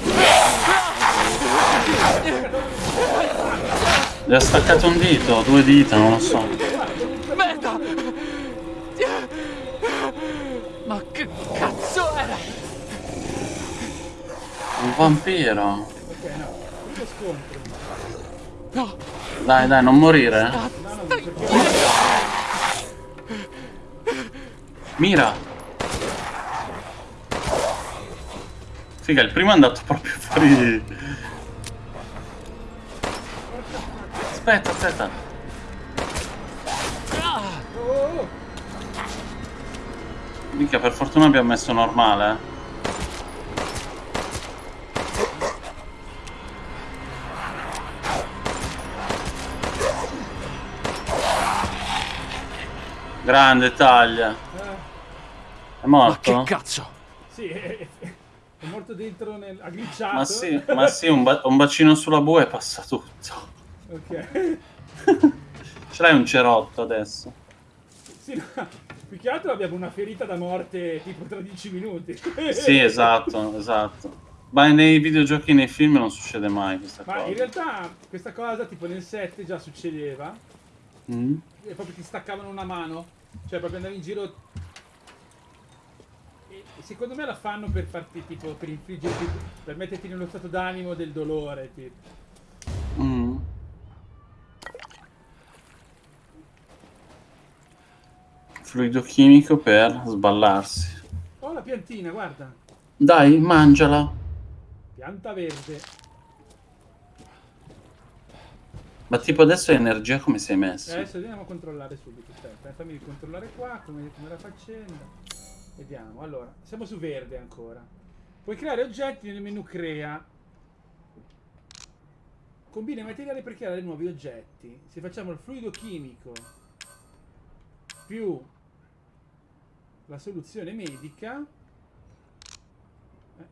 Gli ha staccato un dito, due dita, non lo so. Merda! Ma che cazzo era? Un vampiro. Dai, dai, non morire. eh. Mira. Figa, il primo è andato proprio fuori. Aspetta, aspetta. Mica, per fortuna abbiamo messo normale. eh. Grande taglia. È ma che morto? cazzo? Sì, è, è- morto dentro nel... ha glitchato. Ma sì, ma sì, un, ba- un bacino sulla bue e passa tutto. Ok. Ce l'hai un cerotto adesso. Sì, no, più che altro abbiamo una ferita da morte tipo tra 10 minuti. Sì, esatto, esatto. Ma nei videogiochi e nei film non succede mai questa Ma cosa. in realtà questa cosa tipo nel 7 già succedeva Mm? e proprio ti staccavano una mano, cioè proprio andavi in giro e secondo me la fanno per farti tipo per infliggerti per metterti nello stato d'animo del dolore, tipo. Mm. Fluido chimico per sballarsi. Oh la piantina, guarda. Dai, mangiala. Pianta verde. Ma tipo adesso è energia come sei messo? adesso andiamo a controllare subito. Aspetta, eh, fammi controllare qua come, come la faccenda. Vediamo. Allora, siamo su verde ancora. Puoi creare oggetti nel menu crea. Combina i materiali per creare nuovi oggetti. Se facciamo il fluido chimico più la soluzione medica. eh.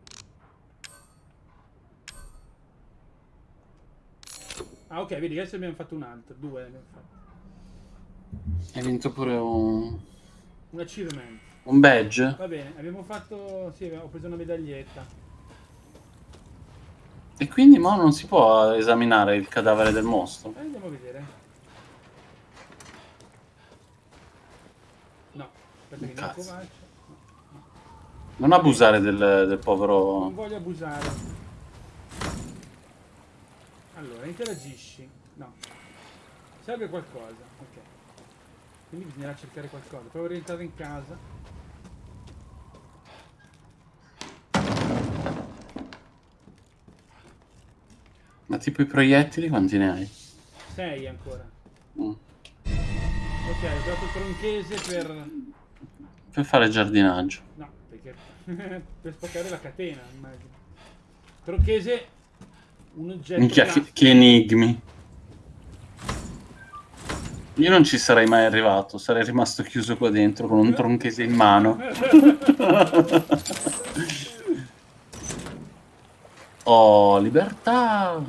Ah ok, vedi, adesso abbiamo fatto un altro, due abbiamo fatto. Hai vinto pure un, Un achievement. un badge? Va bene, abbiamo fatto... Sì, ho preso una medaglietta. E quindi mo non si può esaminare il cadavere del mostro. Eh, andiamo a vedere. No, aspetta che non. Non abusare del, del Non povero... voglio abusare. Allora, interagisci. No. Serve qualcosa. Ok. Quindi bisognerà cercare qualcosa. Provo a rientrare in casa. Ma tipo i proiettili quanti ne hai? 6 ancora. Mm. Ok, ho trovato il tronchese per... Per fare giardinaggio. No, perché per spaccare la catena, immagino. Tronchese, un oggetto Minchia, che, che enigmi. Io non ci sarei mai arrivato, sarei rimasto chiuso qua dentro con un tronchese in mano. oh, libertà!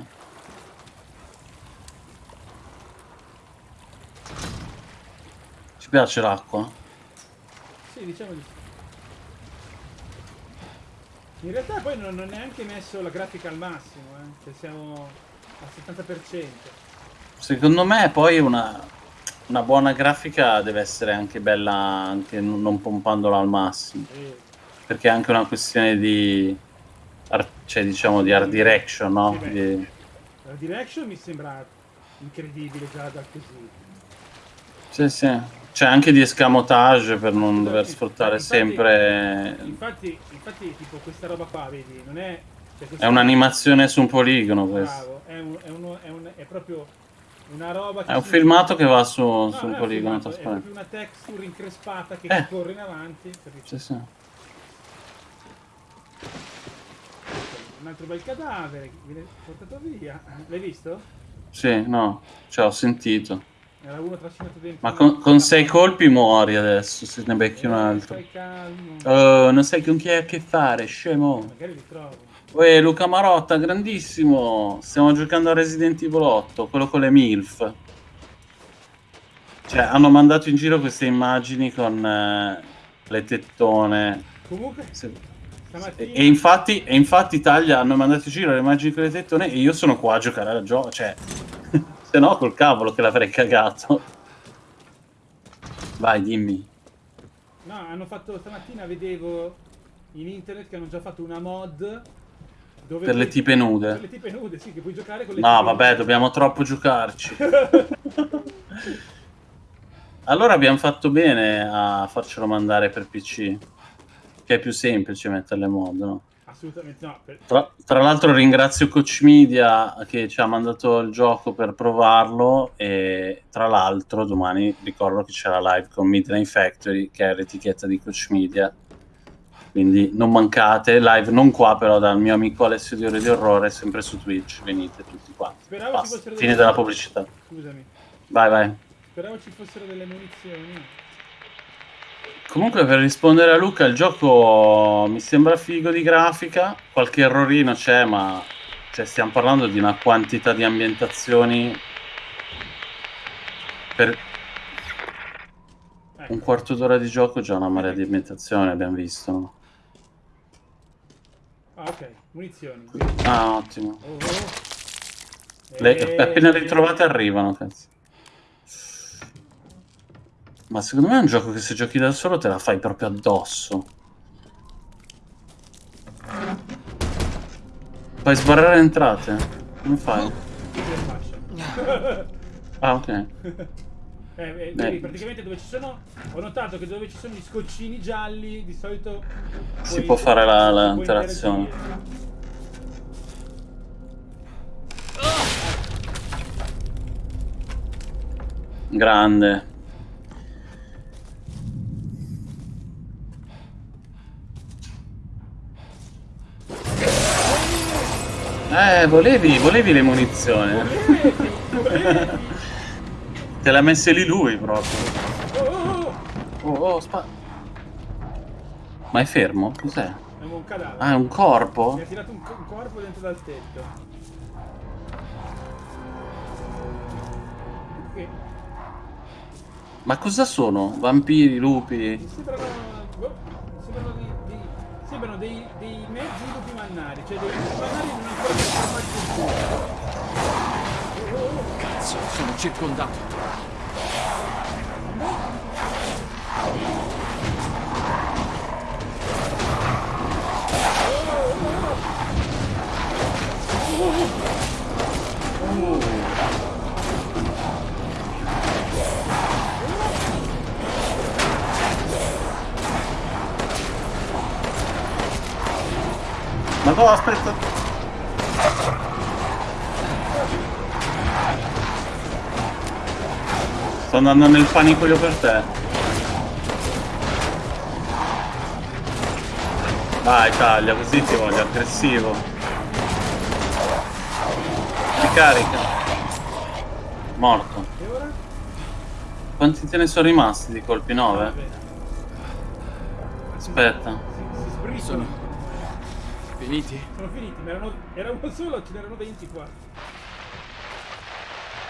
Ci piace l'acqua? Sì, diciamo di sì. In realtà poi non ho neanche messo la grafica al massimo, eh. Cioè siamo al 70%. Secondo me poi una, una buona grafica deve essere anche bella anche non pompandola al massimo. E Perché è anche una questione di art- cioè diciamo di art direction, no? Sì. Di- la direction mi sembra incredibile già da così. Sì, sì. C'è anche di escamotage per non dover Infatti- sfruttare infatti- sempre. Infatti, infatti tipo questa roba qua, vedi, non è... cioè, È un'animazione su un poligono questo. È, un- è uno- è un- è proprio una roba che È un filmato che va su, No, su un poligono filmato, È proprio una texture increspata che Eh. corre in avanti. Sì, sì. Un altro bel cadavere che viene portato via. L'hai visto? Sì, no, cioè ho sentito. Era uno trascinato dentro. Ma con, con sei colpi muori adesso, se ne becchi un Eh, altro. Oh, non sai con chi hai a che fare, scemo. Magari li trovo. Uè, Luca Marotta, grandissimo. Stiamo giocando a Resident Evil 8, quello con le MILF. Cioè, hanno mandato in giro queste immagini con eh, le tettone. Comunque, Se- stamattina... E, e infatti, e infatti Italia hanno mandato in giro le immagini con le tettone e io sono qua a giocare al gioco. Cioè, se no col cavolo che l'avrei cagato. Vai, dimmi. No, hanno fatto stamattina, vedevo in internet che hanno già fatto una mod dove Per le tipe nude. Per le tipe nude, sì, che puoi giocare con le No, vabbè, nude. dobbiamo troppo giocarci. Allora abbiamo fatto bene a farcelo mandare per PC. Che è più semplice metterle mod, no? Assolutamente no. per- Tra, tra l'altro ringrazio Coach Media che ci ha mandato il gioco per provarlo e tra l'altro domani ricordo che c'è la live con Midnight Factory che è l'etichetta di Coach Media quindi non mancate, live non qua però dal mio amico Alessio di Ore di Orrore sempre su Twitch, venite tutti quanti Speravo ci Basta, fossero fine delle- della pubblicità Scusami. vai vai Speravo ci fossero delle munizioni. Comunque per rispondere a Luca, il gioco mi sembra figo di grafica, qualche errorino c'è, ma cioè, stiamo parlando di una quantità di ambientazioni per Ecco. un quarto d'ora di gioco già una marea di ambientazioni abbiamo visto. no? Ah, ok. Munizioni. Ah, ottimo. Oh, oh. Le appena ritrovate arrivano, cazzo. Ma secondo me è un gioco che se giochi da solo te la fai proprio addosso. Puoi sbarrare entrate? Come fai? Ah, ok. Eh, eh, vedi, praticamente dove ci sono. Ho notato che dove ci sono gli scoccini gialli, di solito. Si può fare la- la interazione. Grande. Eh, volevi, volevi le munizioni. Te l'ha messe lì lui proprio. Oh, oh, oh! Oh, oh, spa... Ma è fermo? Cos'è? È un cadavere. Ah, è un corpo? Mi ha tirato un, co- un corpo dentro dal tetto. Che Ma cosa sono? Vampiri, lupi? mi sembrano. boh, mi sembrano, sembrano dei, dei mezzi lupi mannari, cioè dei lupi mannari non ancora trasformati Cazzo, sono circondato. Ma no, aspetta. Sto andando nel panico per te. Vai, taglia, così ti voglio aggressivo. Ti carica. Morto. E? Quanti te ne sono rimasti di colpi? 9? Va bene. Aspetta. Sono finiti? Sono finiti, ma erano, era uno solo, ce n'erano 20 qua.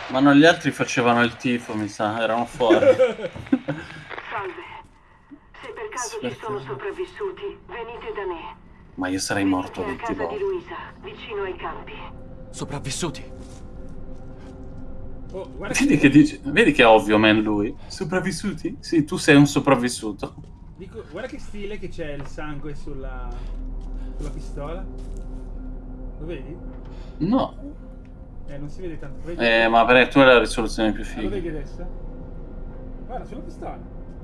Ma no, gli altri facevano il tifo, mi sa, erano fuori. Salve. Se per caso ci Aspetta. sono sopravvissuti, venite da me. Ma io sarei morto Venite a 20 casa di. Luisa, vicino ai campi. Sopravvissuti? Oh, guarda Vedi che, dice, vedi che è ovvio, man, lui. Sopravvissuti? Sì, tu sei un sopravvissuto. dico, guarda che stile che c'è il sangue sulla, sulla pistola. Lo vedi? No. Eh, non si vede tanto. Vedi? Eh, ma per tu hai la risoluzione più Ah, lo figa. vedi adesso? Guarda, sulla pistola.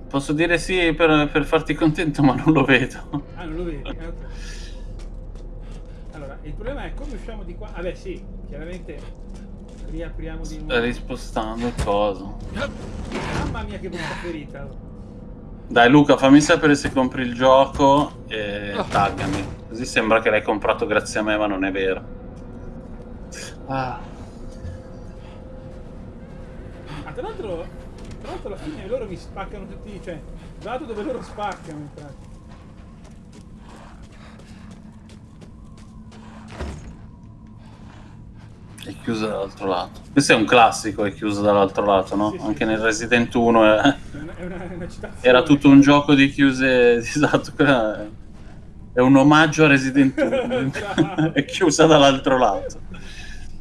Posso dire sì per, per farti contento, ma non lo vedo. Ah, non lo vedi? Eh, ok. Allora, il problema è come usciamo di qua. Vabbè, sì, chiaramente riapriamo di nuovo. rispostando il coso. Mamma mia che brutta ferita. Dai Luca, fammi sapere se compri il gioco e taggami. Così sembra che l'hai comprato grazie a me, ma non è vero. Ah. Ah, tra l'altro, tra l'altro alla fine loro mi spaccano tutti, cioè, vado dove loro spaccano, in pratica. È chiusa dall'altro lato. Questo è un classico, è chiuso dall'altro lato, no? Sì, sì, Anche sì. nel Resident 1 è- È una, è una, era tutto un gioco di chiuse. Esatto, è- un omaggio a Resident 1. Bravo. è chiusa dall'altro lato.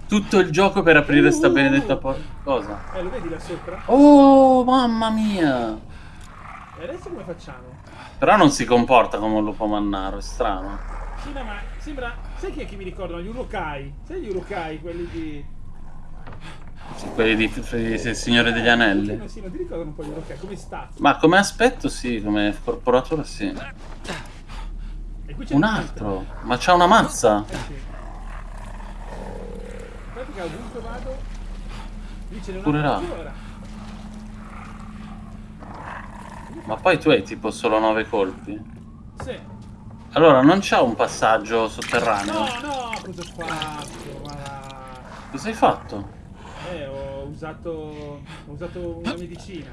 Tutto il gioco per aprire sta Uh. benedetta porta. Cosa? Eh, lo vedi là sopra? Oh, mamma mia! E adesso come facciamo? Però non si comporta come un lupo mannaro, è strano. Sì, ma sembra... Sai chi è che mi ricordano? Gli urukai. Sai gli urukai, quelli di... Sì, quelli di, di- di Signore degli Anelli. sì, non ti ricordano un po' gli urukai, come stati? Ma come aspetto sì, come corporatura sì. Un altro? Ma c'ha una mazza? Ancora. Ma poi tu hai tipo solo nove colpi? Sì. Allora non c'ha un passaggio sotterraneo? No, no, cosa ho fatto? Ma... Cosa hai fatto? Eh, ho usato... Ho usato una medicina.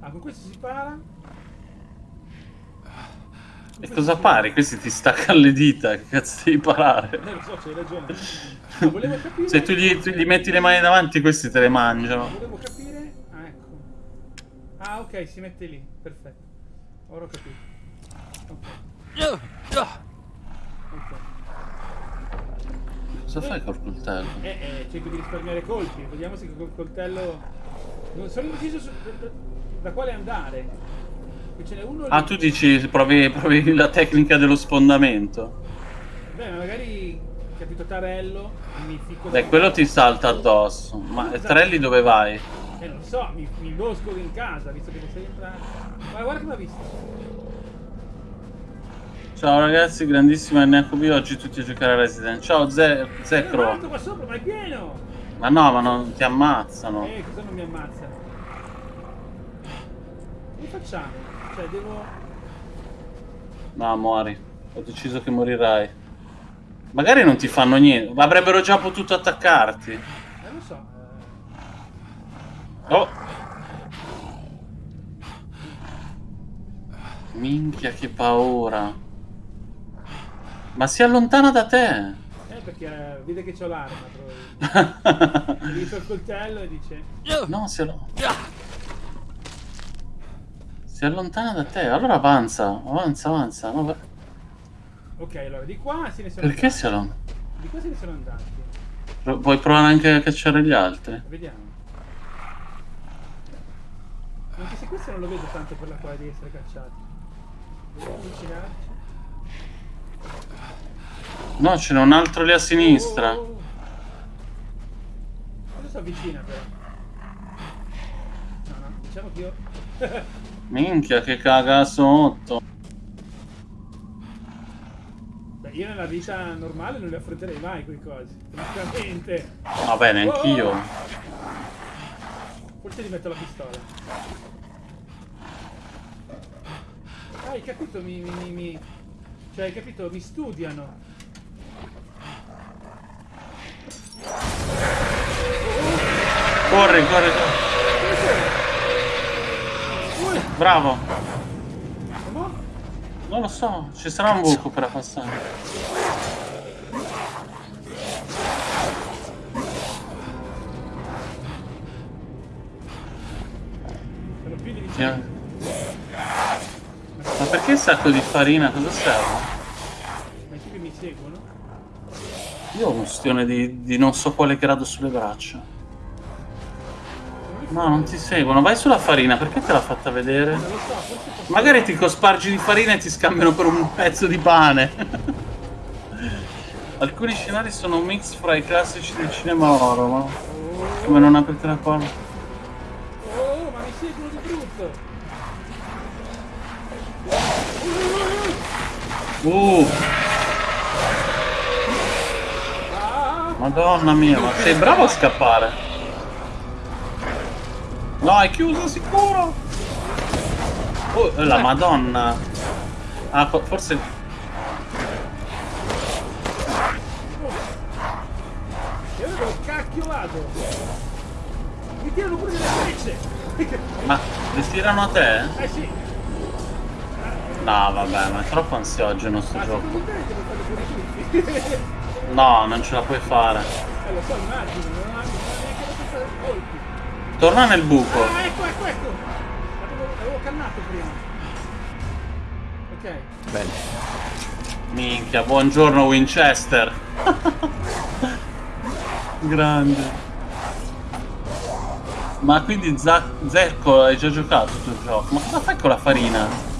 Ah, con questo si para? E cosa pari? Questi ti staccano le dita, che cazzo devi parare? Eh, lo so, c'hai ragione. Ma volevo capire... Se tu gli, tu gli metti le mani davanti, questi te le mangiano. Volevo capire... Ah, ecco. Ah, ok, si mette lì. Perfetto. Ora ho capito. Ok. Ok. Cosa fai col coltello? Eh, eh, cerco di risparmiare colpi. Vediamo se col coltello... Non sono indeciso su... da quale andare. Ah, tu dici provi, provi la tecnica dello sfondamento. Beh, ma magari capito Tarello mi ficco Beh, quello ti salta addosso. Ma Trelli dove vai? Eh, non so, mi, mi bosco in casa, visto che non sei entrato. Ma guarda che mi ha visto. Ciao ragazzi, grandissima NHB, oggi tutti a giocare a Resident. Ciao Ze- Zecro. qua sopra, ma! Ma no, ma non ti ammazzano. Eh, cosa non mi ammazza? Che facciamo? Cioè, devo... No, muori. Ho deciso che morirai. Magari non ti fanno niente. ma Avrebbero già potuto attaccarti. Eh, lo so. eh, Oh. Minchia, che paura. Ma si allontana da te. Eh, perché eh, vede che c'ho l'arma. Gli dice il coltello e dice... No, si allontana. Si allontana da te. Allora avanza, avanza, avanza. No, Ok, allora, di qua se ne sono Perché andati. si allontana? Di qua se ne sono andati. Pro- Vuoi provare anche a cacciare gli altri? Vediamo. Anche se questo non lo vedo tanto per la quale di essere cacciati. Dobbiamo avvicinarci. No, ce n'è un altro lì a sinistra. Oh, oh, oh. Adesso avvicina però. No, no, diciamo che io... Minchia, che caga sotto. Beh, io nella vita normale non li affronterei mai quei cosi. Francamente. Vabbè, neanch'io. Oh! Forse gli metto la pistola. Ah, hai capito? Mi, mi, mi, mi, Cioè, hai capito? Mi studiano. Corri, corri, corri. Bravo. Non lo so, ci sarà un buco per passare. Ti- Ma perché il sacco di farina? Cosa serve? Ma i tipi mi seguono? Io ho un ustione di, di non so quale grado sulle braccia. No, non ti seguono. Vai sulla farina, perché te l'ha fatta vedere? Magari ti cospargi di farina e ti scambiano per un pezzo di pane. Alcuni scenari sono un mix fra i classici del cinema oro, ma... Come non aprite la porta? Oh, ma mi seguono di brutto! Uh! Madonna mia, ma sei bravo a scappare! No, è chiuso sicuro! Oh, eh, la madonna! Ah, fo- forse... E ora dove cacchio vado? Mi tirano pure delle frecce! Ma le tirano a te? Eh sì! No, vabbè, ma è troppo ansiogeno sto Ma gioco. No, non ce la puoi fare. Eh lo so, immagino, Torna nel buco. Ah, ecco, ecco, ecco! L'avevo, l'avevo cannato prima. Ok. Bene. Minchia, buongiorno Winchester. Grande. Ma quindi Zecco hai già giocato il tuo gioco? Ma cosa fai con la farina?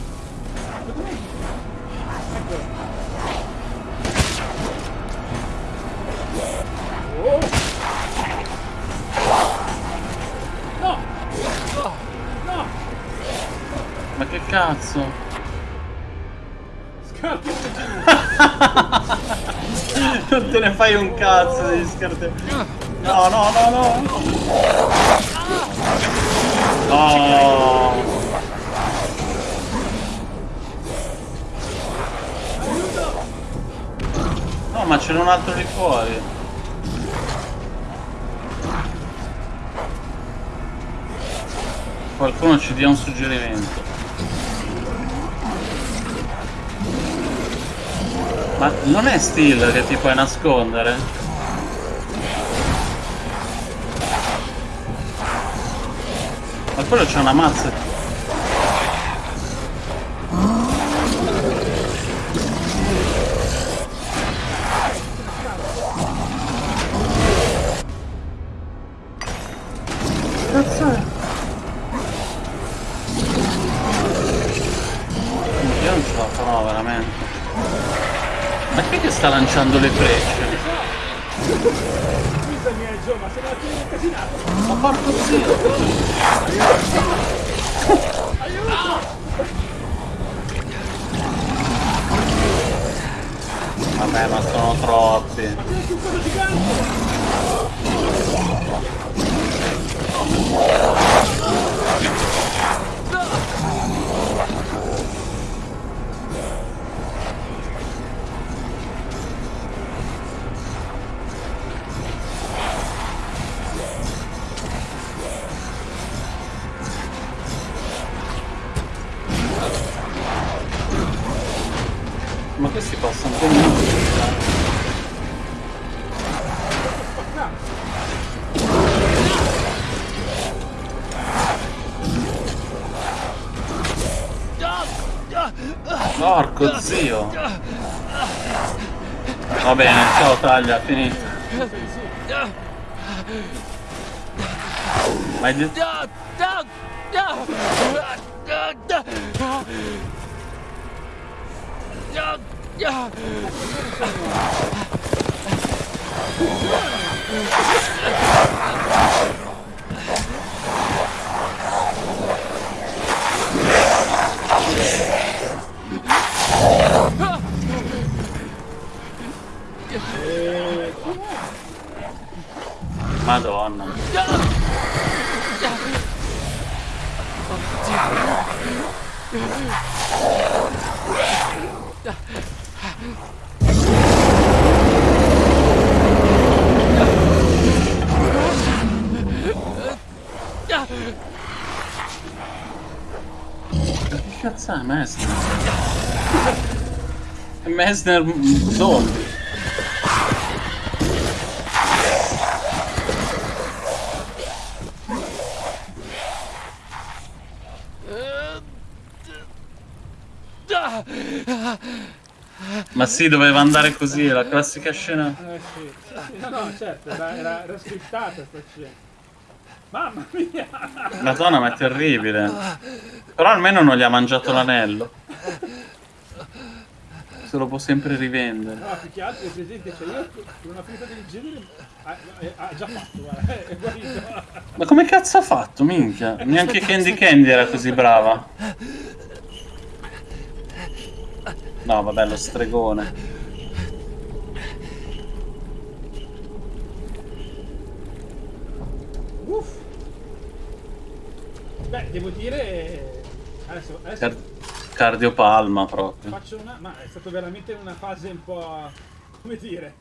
Cazzo? Scarpi non te ne fai un cazzo degli scarpe. No, no, no, no. No. No, ma c'era un altro lì fuori. Qualcuno ci dia un suggerimento. Ma non è Steel che ti puoi nascondere? Ma quello c'è una mazza. Lanciando le frecce? Ma porco zio! Vabbè, ma sono troppi. Ciao taglia, finito. Ma hai Що це, Меснер? Меснер дом. Ma sì, doveva andare così, la classica scena. Eh sì, no, no, certo, era, era, era scriptata sta scena. Mamma mia! Madonna, ma è terribile. Però almeno non gli ha mangiato l'anello. Se lo può sempre rivendere. No, più che altro è presente, cioè io con una ferita del genere ha, ha già fatto, guarda, è guarito. Ma come cazzo ha fatto, minchia? Neanche Candy Candy era così brava. No, vabbè, lo stregone. Uff. Beh, devo dire... Adesso, adesso Car- cardiopalma proprio. faccio una... Ma è stato veramente una fase un po'... come dire...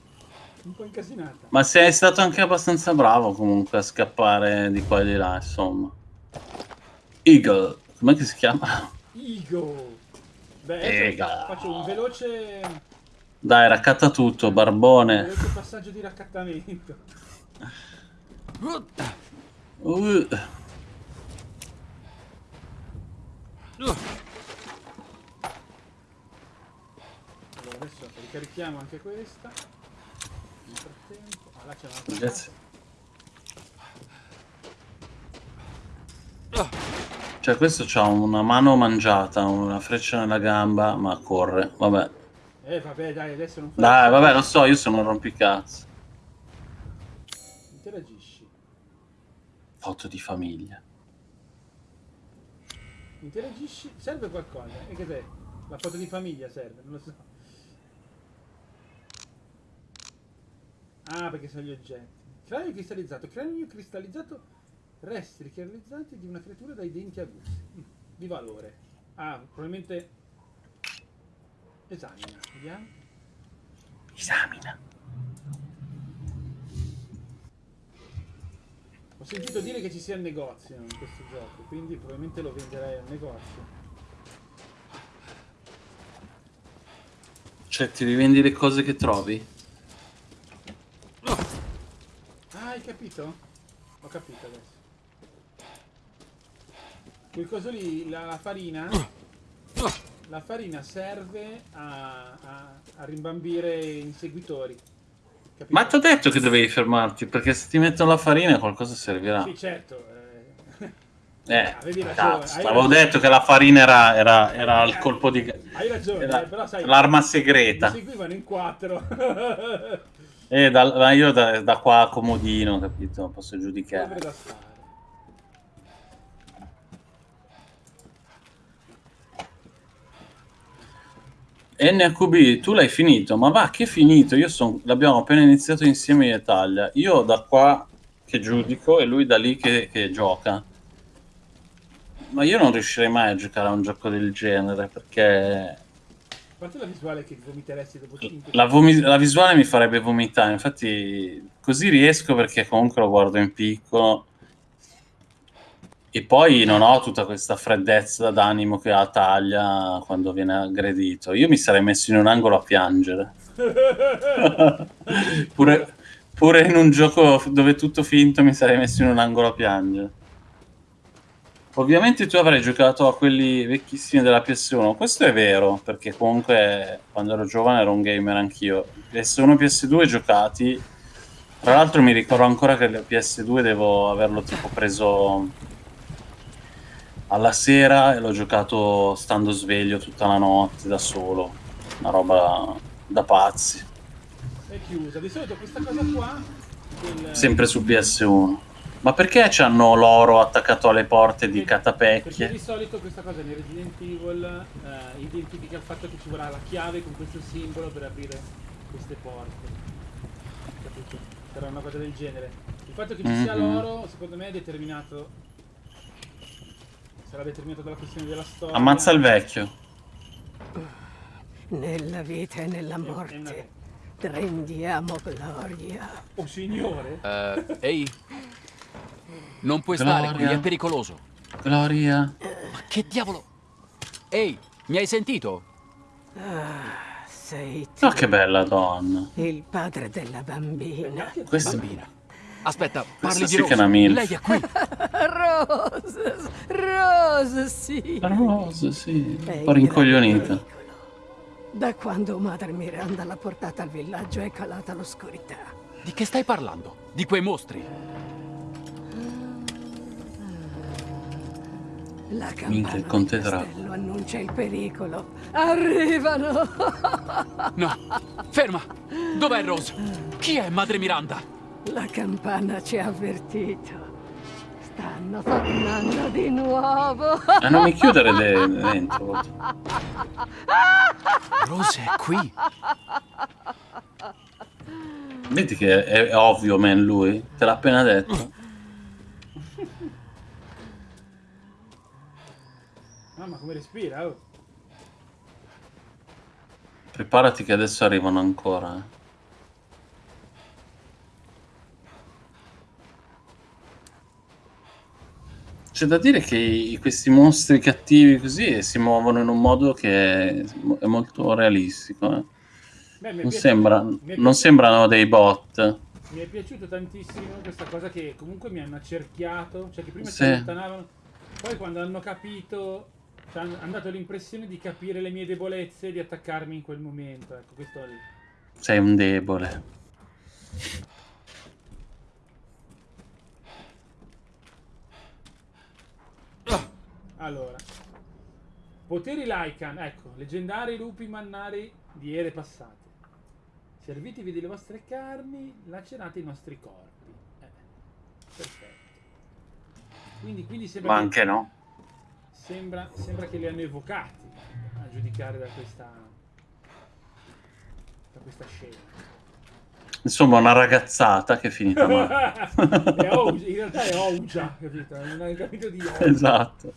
un po' incasinata. Ma sei stato anche abbastanza bravo comunque a scappare di qua e di là, insomma. Eagle, com'è che si chiama? Eagle! Beh, Eagle. faccio un veloce... Dai, raccatta tutto, un barbone. veloce passaggio di raccattamento. Uh, Allora adesso ricarichiamo anche questa. Nel frattempo... Ah, là c'è un'altra grazie. Cioè, questo c'ha una mano mangiata, una freccia nella gamba, ma corre. Vabbè. Eh vabbè dai, adesso non fai... Dai, vabbè, lo so, io sono un rompicazzo. Interagisci. Foto di famiglia. Interagisci. Serve qualcosa. E che sei? La foto di famiglia serve, non lo so. Ah, perché sono gli oggetti. Cranio cristallizzato. Cranio cristallizzato. Resti cristallizzanti di una creatura dai denti aguzzi. Di valore. Ah, probabilmente... Esamina. Vediamo. Esamina. Ho sentito dire che ci sia il negozio in questo gioco, quindi probabilmente lo venderei al negozio. Cioè, ti rivendi le cose che trovi? Ah, hai capito? Ho capito adesso. Quel coso lì, la, la farina, la farina serve a, a, a rimbambire i inseguitori. Capito? Ma ti ho detto che dovevi fermarti, perché se ti mettono la farina qualcosa servirà. Sì, certo. eh, Eh, avevi ragione, cazzo, avevo ragione. detto che la farina era, era, era il colpo di... Hai ragione, era eh, però sai... l'arma Mi segreta. seguivano in quattro. E da, ma io da, da qua comodino, capito? Posso giudicare. NHB, tu l'hai finito, ma va che finito? Io son, l'abbiamo appena iniziato insieme in Italia. Io da qua che giudico e lui da lì che, che gioca. Ma io non riuscirei mai a giocare a un gioco del genere perché A parte la visuale che vomiteresti dopo 5 la, la visuale mi farebbe vomitare. Infatti, così riesco perché comunque lo guardo in piccolo. E poi non ho tutta questa freddezza d'animo che ha Taglia quando viene aggredito. Io mi sarei messo in un angolo a piangere. pure, pure in un gioco dove è tutto finto mi sarei messo in un angolo a piangere. Ovviamente tu avrai giocato a quelli vecchissimi della PS1. Questo è vero, perché comunque quando ero giovane ero un gamer anch'io. PS1 e PS2 giocati. Tra l'altro mi ricordo ancora che il PS2 devo averlo tipo preso alla sera e l'ho giocato stando sveglio tutta la notte da solo. Una roba da pazzi. è chiusa. Di solito questa cosa qua... del- Sempre su PS1. Ma perché c'hanno l'oro attaccato alle porte di Perché- Perché catapecchie? di solito questa cosa nei Resident Evil eh, identifica il fatto che ci vorrà la chiave con questo simbolo per aprire queste porte. Capito? Sarà una cosa del genere. Il fatto che ci sia Mhm. l'oro, secondo me, è determinato. Sarà determinato dalla questione della storia. Ammazza il vecchio. Nella vita e nella morte rendiamo gloria. Oh signore! Eh, ehi. Non puoi stare qui, Gloria. è pericoloso. Gloria. Ma che diavolo? Ehi, mi hai sentito? Ah, sei tu, Oh, che bella donna. il padre della bambina. Questa, Bambina. Aspetta, questa parli sì di che è Rose. Lei è qui. Rose, Rose, sì. Rose, sì. Un po' in rincoglionita. Da quando madre Miranda l'ha portata al villaggio è calata l'oscurità. Di che stai parlando? Di quei mostri? La Minchia, campana il conte castello annuncia il pericolo. Arrivano! No. Ferma. Dov'è Rose? Chi è Madre Miranda? La campana ci ha avvertito. Stanno tornando di nuovo. Ah, non mi chiudere de- dentro. Rose è qui. Vedi che è, è ovvio, man, lui. Te l'ha appena detto. Mamma, come respira, oh. Preparati che adesso arrivano ancora. eh. C'è da dire che questi mostri cattivi così si muovono in un modo che è molto realistico. eh. Beh, Non, piaciuto- sembra- non piaciuto- sembrano dei bot. Mi è piaciuto tantissimo questa cosa che comunque mi hanno accerchiato, cioè che prima Sì. si allontanavano, poi quando hanno capito, cioè hanno hanno dato l'impressione di capire le mie debolezze e di attaccarmi in quel momento. Ecco, questo è il... Sei un debole. Allora, poteri Lycan, ecco, leggendari lupi mannari di ere passate. Servitevi delle vostre carni, lacerate i nostri corpi. Eh, perfetto. Quindi, quindi sembra, Ma che, anche no. sembra, sembra che li hanno evocati a giudicare da questa, da questa scena. Insomma, una ragazzata che è finita male. In realtà è Ouja, capito? Non hai capito di Ouja. esatto.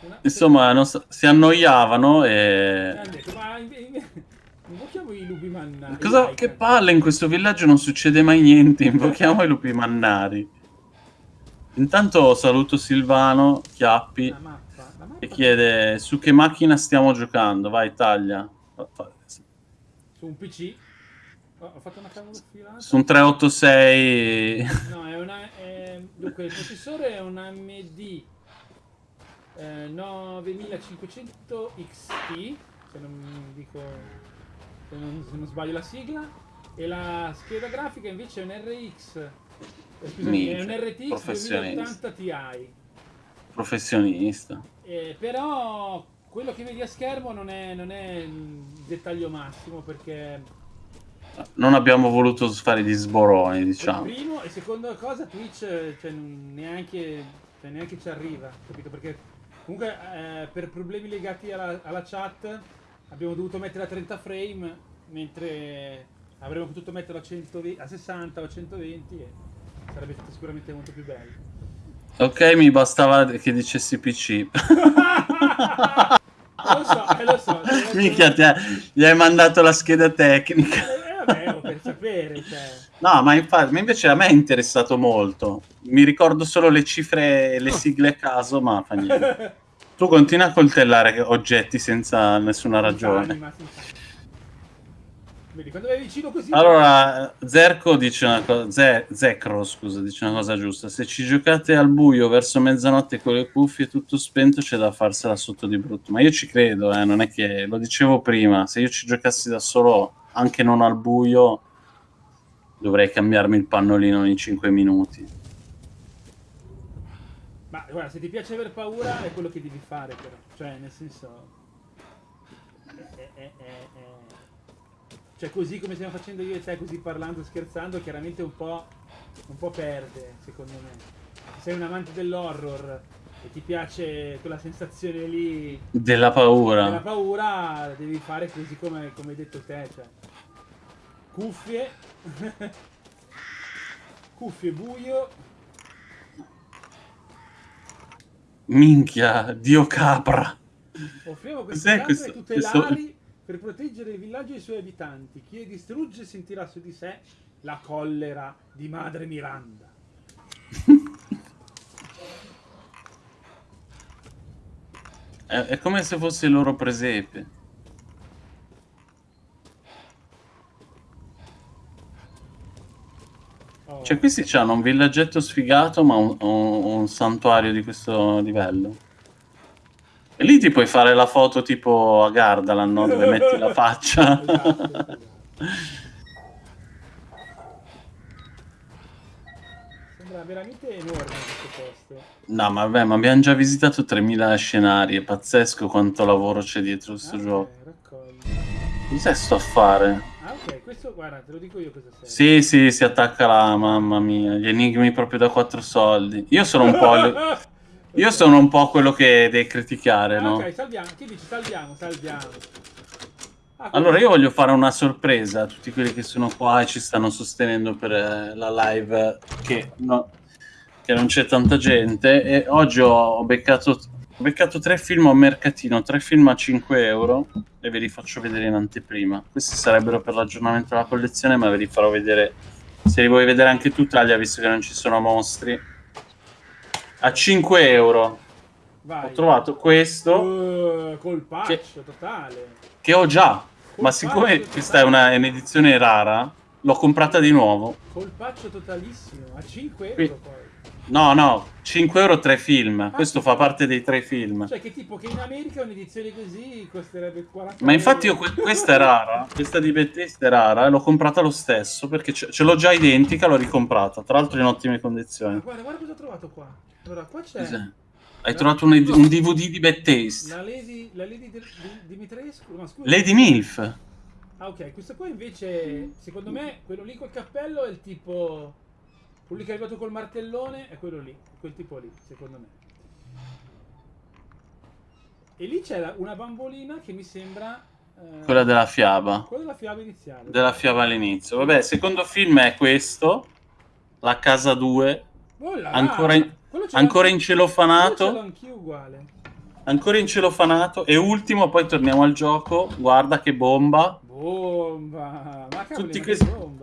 Una- Insomma, non so- si annoiavano e... detto, ma invochiamo i lupi mannari. Cosa, che palle, in questo villaggio non succede mai niente, invochiamo i lupi mannari. Intanto saluto Silvano, Chiappi, La mappa, la mappa e chiede su che macchina stiamo giocando. Vai, taglia. su un PC. Ho fatto una cavolo filata. Su un 386... No, è una. è- dunque, il processore è un AMD eh, 9500 XT. Se non dico. Se non, se non sbaglio la sigla. E la scheda grafica invece è un RX. eh, Scusami, è un RTX professionista. 2080 Ti. Professionista. Eh, però quello che vedi a schermo non è, non è il dettaglio massimo perché Non abbiamo voluto fare gli sboroni, diciamo. primo e seconda cosa Twitch eh, cioè, neanche, cioè, neanche ci arriva, capito? Perché comunque eh, per problemi legati alla, alla chat abbiamo dovuto mettere a 30 frame mentre avremmo potuto metterlo a, 120 a 60 o a 120 e sarebbe stato sicuramente molto più bello. Ok, mi bastava che dicessi PC. lo so, eh, lo so. Minchia, ti ha- gli hai mandato la scheda tecnica. Vabbè, oh, per sapere, cioè. No, ma infatti, ma invece a me è interessato molto. Mi ricordo solo le cifre e le sigle a caso, ma fa niente. Tu continua a coltellare oggetti senza nessuna ragione. Anima, senza- Vedi, quando vai vicino così... Allora, Zerko dice una cosa, Ze- Zekro, scusa, dice una cosa giusta. Se ci giocate al buio verso mezzanotte con le cuffie tutto spento, c'è da farsela sotto di brutto. Ma io ci credo, eh, non è che lo dicevo prima. Se io ci giocassi da solo, anche non al buio, dovrei cambiarmi il pannolino ogni 5 minuti. Ma guarda, se ti piace aver paura è quello che devi fare, però. Cioè, nel senso... è- è- è- Cioè, così come stiamo facendo io e te, così parlando, scherzando, chiaramente un po', un po' perde, secondo me. Se sei un amante dell'horror e ti piace quella sensazione lì Della paura. della paura, devi fare così come, come hai detto te, cioè. Cuffie. Cuffie buio. Minchia, Dio capra. Offriamo queste questo- tutelari per proteggere il villaggio e i suoi abitanti. Chi le distrugge sentirà su di sé la collera di Madre Miranda. È, è come se fosse il loro presepe. Cioè, questi hanno un villaggetto sfigato, ma un, un- un santuario di questo livello. E lì ti puoi fare la foto tipo a Gardaland, no? Dove metti la faccia. Sembra veramente enorme questo posto. No, ma vabbè, ma abbiamo già visitato 3000 scenari, è pazzesco quanto lavoro c'è dietro questo Ah, gioco. ok, raccogli. Cos'è sto a fare? Ah, ok, questo guarda, te lo dico io cosa serve. Sì, sì, si attacca là, mamma mia, gli enigmi proprio da quattro soldi. Io sono un po'... Io sono un po' quello che devi criticare, Ah, no? Ok, salviamo. Chi dici salviamo, salviamo. Ah, Allora io voglio fare una sorpresa a tutti quelli che sono qua e ci stanno sostenendo per eh, la live che, no- che non c'è tanta gente e oggi ho, beccato, ho beccato tre film a mercatino, tre film a 5 euro e ve li faccio vedere in anteprima. Questi sarebbero per l'aggiornamento della collezione ma ve li farò vedere se li vuoi vedere anche tu Italia visto che non ci sono mostri. A 5 euro Vai. ho trovato questo Uh, colpaccio totale. che ho già, ma siccome questa è un'edizione rara, l'ho comprata di nuovo. Colpaccio totalissimo. A 5 euro Qui. poi. No, no, 5 euro tre film. Questo fa parte dei tre film. Cioè che tipo che in America un'edizione così costerebbe 40 Ma infatti io questa è rara, questa di Bethesda è rara e l'ho comprata lo stesso perché ce, ce l'ho già identica, l'ho ricomprata, tra l'altro in ottime condizioni. Guarda, guarda cosa ho trovato qua. Allora, qua c'è? Hai trovato un, un DVD di Bethesda. la Lady, la Lady di, di- Dimitrescu. No, scusa. Lady Milf. Ah, ok, questo qua invece, secondo me, quello lì col cappello è il tipo. Quello lì che è arrivato col martellone è quello lì, quel tipo lì, secondo me. E lì c'è la- una bambolina che mi sembra. eh, Quella della fiaba. quella della fiaba iniziale. Della fiaba all'inizio. Vabbè, secondo film è questo. La casa 2. Oh là là, Ancora in, ancora anch'io- quello ce l'ho incelofanato. anch'io uguale. Ancora incelofanato. E ultimo, poi torniamo al gioco. Guarda che bomba. Bomba! Ma Tutti questi- che bomba!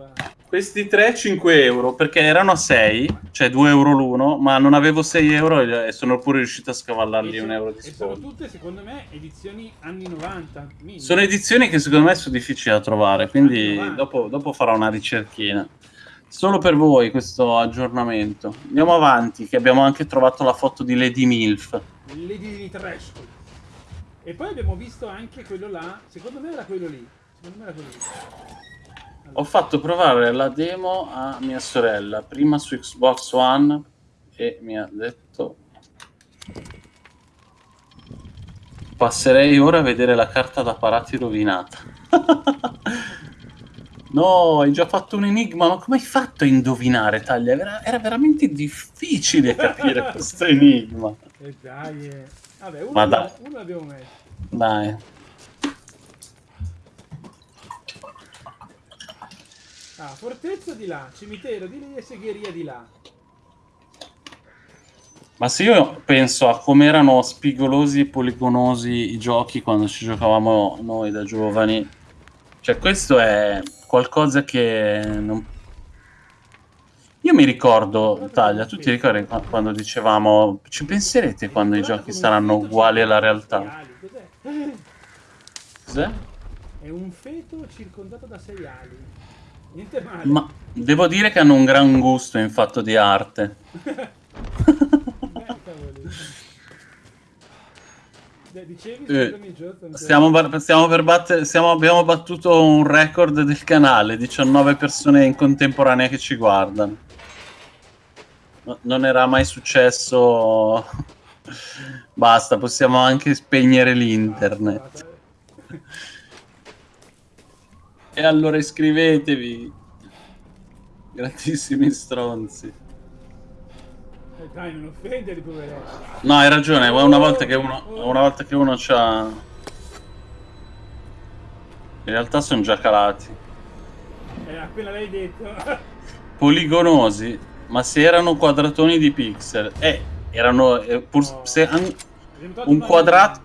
Questi 3 5 euro perché erano a 6, cioè 2 euro l'uno, ma non avevo 6 euro e sono pure riuscito a scavallargli E un euro di E sono sconto. tutte, secondo me, edizioni anni 90. minimo. Sono edizioni che secondo me sono difficili da trovare, quindi Anni 90. dopo, dopo farò una ricerchina. Solo per voi questo aggiornamento. Andiamo avanti, che abbiamo anche trovato la foto di Lady Milf. Lady Dimitrescu. E poi abbiamo visto anche quello là. Secondo me era quello lì. Secondo me era quello lì. Ho fatto provare la demo a mia sorella, prima su Xbox One, e mi ha detto... Passerei ora a vedere la carta da parati rovinata. no, hai già fatto un enigma, ma come hai fatto a indovinare, Taglia? Era, era veramente difficile capire questo enigma. E dai. eh. Vabbè, uno, Ma uno messo. Dai. Ah, fortezza di là, cimitero di lì e segheria di là. Ma se io penso a come erano spigolosi e poligonosi i giochi quando ci giocavamo noi da giovani, cioè questo è qualcosa che non... Io mi ricordo, Taglia, tu ti ricordi qua- quando dicevamo ci penserete quando i giochi saranno uguali alla realtà? Cos'è? Cos'è? È un feto circondato da sei ali. Ma devo dire che hanno un gran gusto in fatto di arte. Beh, cavoli. Beh, dicevi, Eh, scusami, Stiamo, stiamo per battere, stiamo- abbiamo battuto un record del canale, 19 persone in contemporanea che ci guardano. No- non era mai successo. Basta, possiamo anche spegnere l'internet. E allora iscrivetevi. Grandissimi stronzi. Eh, dai, non offendere, poveretto. No, hai ragione, una volta che uno, una volta che uno c'ha... In realtà sono già calati. Eh, appena l'hai detto. Poligonosi, ma se erano quadratoni di pixel, eh, erano eh, pur se an- un quadrato,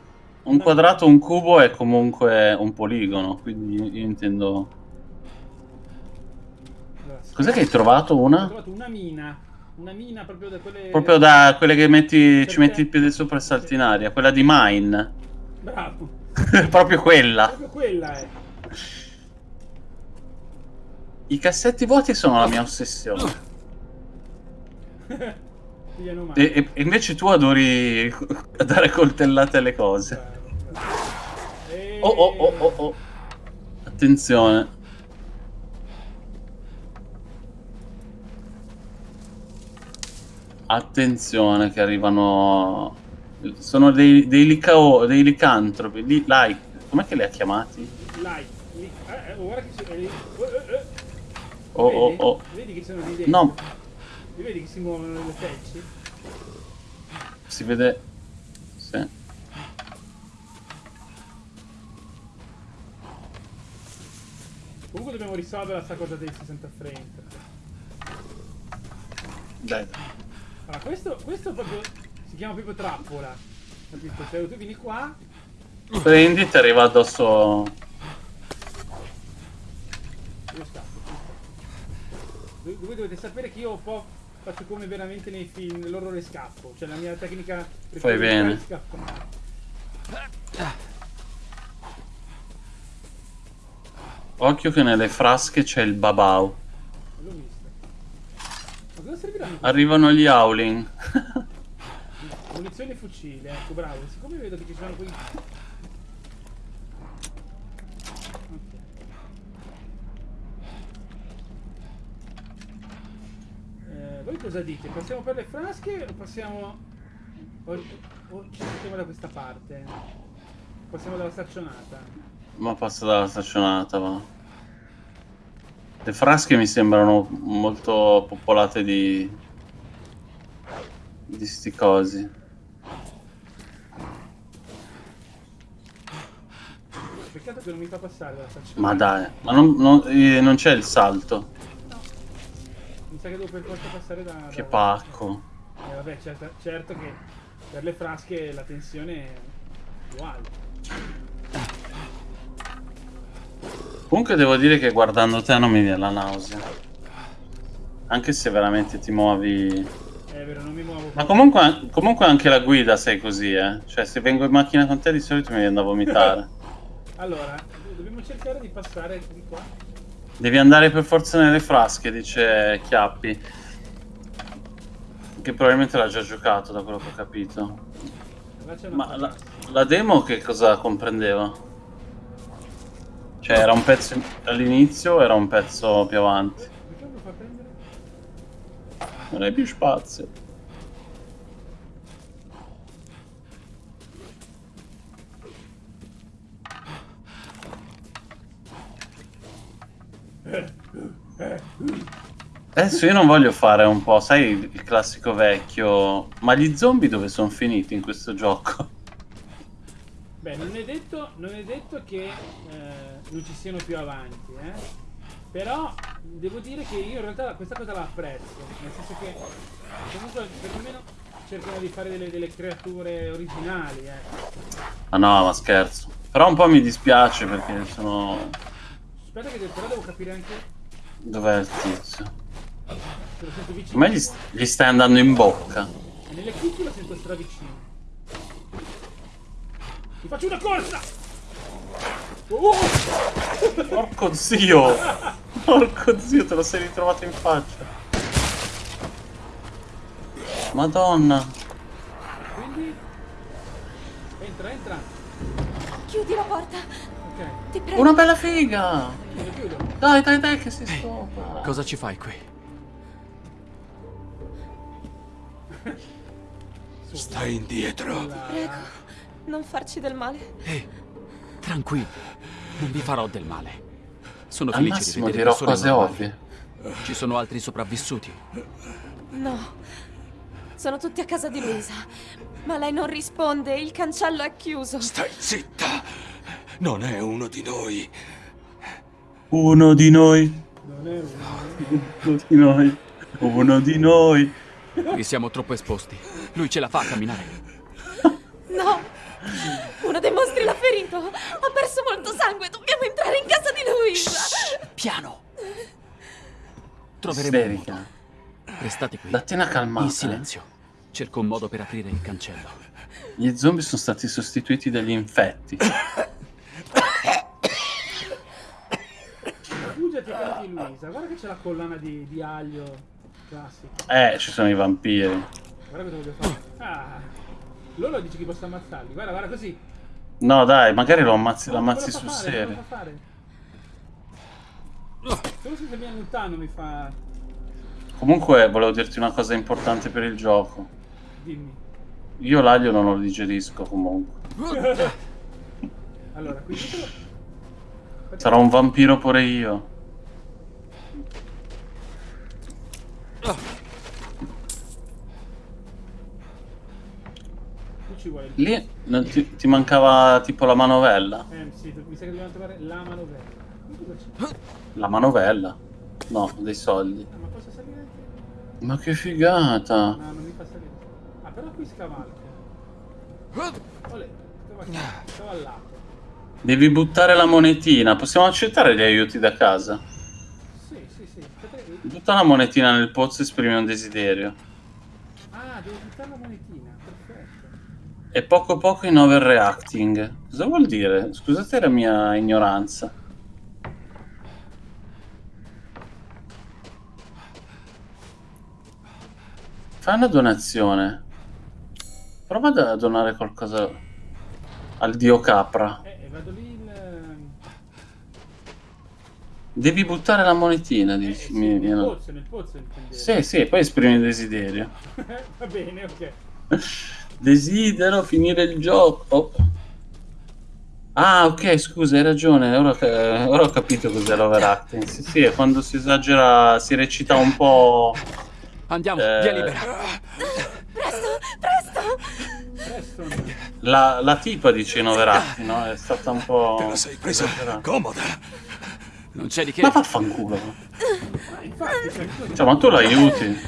un quadrato, un cubo è comunque un poligono, quindi io intendo... Cos'è che hai trovato Ho una? trovato una mina. Una mina proprio da quelle... Proprio da quelle che metti, ci metti il piede sopra e salti in aria, quella di Mine. Bravo. Proprio quella. Proprio quella è. I cassetti vuoti sono la mia ossessione. E, e invece tu adori dare coltellate alle cose. Oh oh oh oh oh. Attenzione. Attenzione che arrivano... Sono dei, dei, licao, dei licantropi. Li, like. Com'è che li ha chiamati? Like. Li- eh, eh, guarda che sono... eh. Oh oh Vedi? oh. Vedi che sono lì dentro? No, Li vedi che si muovono nelle pezzi? si vede... Sì. Comunque dobbiamo risolvere sta cosa dei 60 frame. Dai. Allora, questo, questo proprio si chiama proprio trappola. Capito? Cioè, tu vieni qua, Prendi ti arriva addosso... io scappo. Voi voi dovete sapere che io un po' faccio come veramente nei film, l'orrore scappo. Cioè la mia tecnica Fai bene. scappare. Occhio che nelle frasche c'è il babau. Ma cosa serviranno? Arrivano gli howling. Munizioni e fucile, ecco bravo. Siccome vedo che ci sono quei... Ok. Eh, voi cosa dite? Passiamo per le frasche o passiamo... O, o ci mettiamo da questa parte? Passiamo dalla staccionata? Ma passa dalla staccionata, va. Le frasche mi sembrano molto popolate di... di sti cosi. Peccato che non mi fa passare dalla staccionata. Ma dai, ma non, non- eh, non c'è il salto. Mi sa che devo per forza passare da... Che da- pacco. Eh, vabbè, certo, certo che per le frasche la tensione è più alta. Comunque devo dire che guardando te non mi viene la nausea. Anche se veramente ti muovi... È vero, non mi muovo. Ma comunque, comunque anche la guida sei così, eh. Cioè se vengo in macchina con te di solito mi viene da vomitare. Allora, dobbiamo cercare di passare di qua. Devi andare per forza nelle frasche, dice Chiappi. Che probabilmente l'ha già giocato, da quello che ho capito. Ma la, la demo che cosa comprendeva? Cioè era un pezzo in- all'inizio era un pezzo più avanti? Non hai più spazio. Adesso io non voglio fare un po', sai, il classico vecchio. Ma gli zombie dove sono finiti in questo gioco? Beh, non è detto, non è detto che eh, non ci siano più avanti, eh. Però devo dire che io in realtà questa cosa la apprezzo. Nel senso che comunque perlomeno cercano di fare delle, delle creature originali, eh. Ah no, ma scherzo. Però un po' mi dispiace perché sono... Aspetta che però devo capire anche Dov'è il tizio? Come gli, gli stai andando in bocca? Nelle cuffie lo sento stravicino. Ti faccio una corsa! Oh! Porco zio! Porco zio, te lo sei ritrovato in faccia. Madonna. Quindi... Entra, entra. Chiudi la porta. Ok, Ti prego. Una bella figa! chiudo, chiudo. Dai, dai, dai, che si stoppa. Cosa ci fai qui? Stai indietro. Prego, non farci del male. Ehi, tranquilli, non vi farò del male. Sono Al felice di vedere dirò cose normali. ovvie. Ci sono altri sopravvissuti. No. Sono tutti a casa di Luisa. Ma lei non risponde, il cancello è chiuso. Stai zitta. Non è uno di noi. Uno di noi. Non è uno. Uno di noi. Uno di noi. Qui siamo troppo esposti. Lui ce la fa a camminare. No! Uno dei mostri l'ha ferito! Ha perso molto sangue! Dobbiamo entrare in casa di Luisa! Piano! Troveremo un Isterica. modo. Restate qui. Datti una calmata. In silenzio. Cerco un modo per aprire il cancello. Gli zombie sono stati sostituiti dagli infetti. Rifugiati a di Luisa. Guarda che c'è la collana di, di aglio classica. Eh, ci sono i vampiri. Guarda cosa voglio fare. Ah. Loro dice che posso ammazzarli. Guarda, guarda così. No, dai, magari lo ammazzi, lo Non ammazzi lo sul serio. Solo se viene lontano mi fa... Comunque, volevo dirti una cosa importante per il gioco. Dimmi. Io l'aglio non lo digerisco comunque. Allora, quindi... Sarò un vampiro pure io. Tu ci vuoi... Lì non ti, ti mancava tipo la manovella. Eh sì, mi sa che dobbiamo trovare la manovella. La manovella? No, dei soldi. Ah, ma posso salire? Ma che figata. No, non mi fa salire. Ah, però qui scavalco. Olè, scavallato. Devi buttare la monetina. Possiamo accettare gli aiuti da casa? Sì, sì, sì. Aspetta, Butta la monetina nel pozzo e esprimi un desiderio. Ah, devo buttare la monetina. E poco poco in overreacting. Cosa vuol dire? Scusate la mia ignoranza. Fai una donazione. Prova a donare qualcosa al dio capra. Eh, e vado lì in... ehm, Devi buttare la monetina, Eh, dici. sì, mi- nel mi- pozzo, nel pozzo. Sì, sì, poi esprimi il desiderio. Va bene, ok. Desidero finire il gioco. Ah, ok, scusa, hai ragione. Ora, che- ora ho capito cos'è l'overacting. Sì, sì, è quando si esagera, si recita un po'. Andiamo, Eh. via libera. Presto, presto! Presto. La, la tipa dice in overacting, no? È stata un po'. Te la sei presa esagerata. comoda. Non c'è di che. Ma vaffanculo. Ma infatti, cioè, ma tu l'aiuti.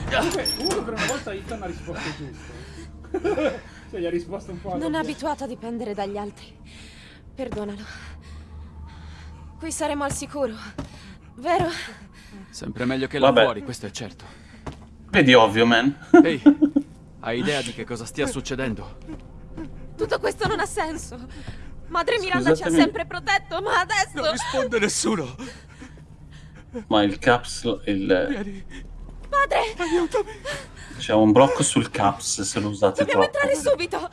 Comunque per una volta Ethan ha risposto giusto. Cioè, gli ha risposto un po' Non è abituato a dipendere dagli altri. Perdonalo. Qui saremo al sicuro. Vero? Sempre meglio che là fuori, questo è certo. Vedi, ovvio, man. Ehi, hai idea di che cosa stia succedendo? Tutto questo non ha senso. Madre Miranda ci ha sempre protetto, ma adesso... Non risponde nessuno. Ma il caps. Il... Vieni, Padre, aiutami. C'è un blocco sul caps se lo usate dobbiamo troppo. entrare subito.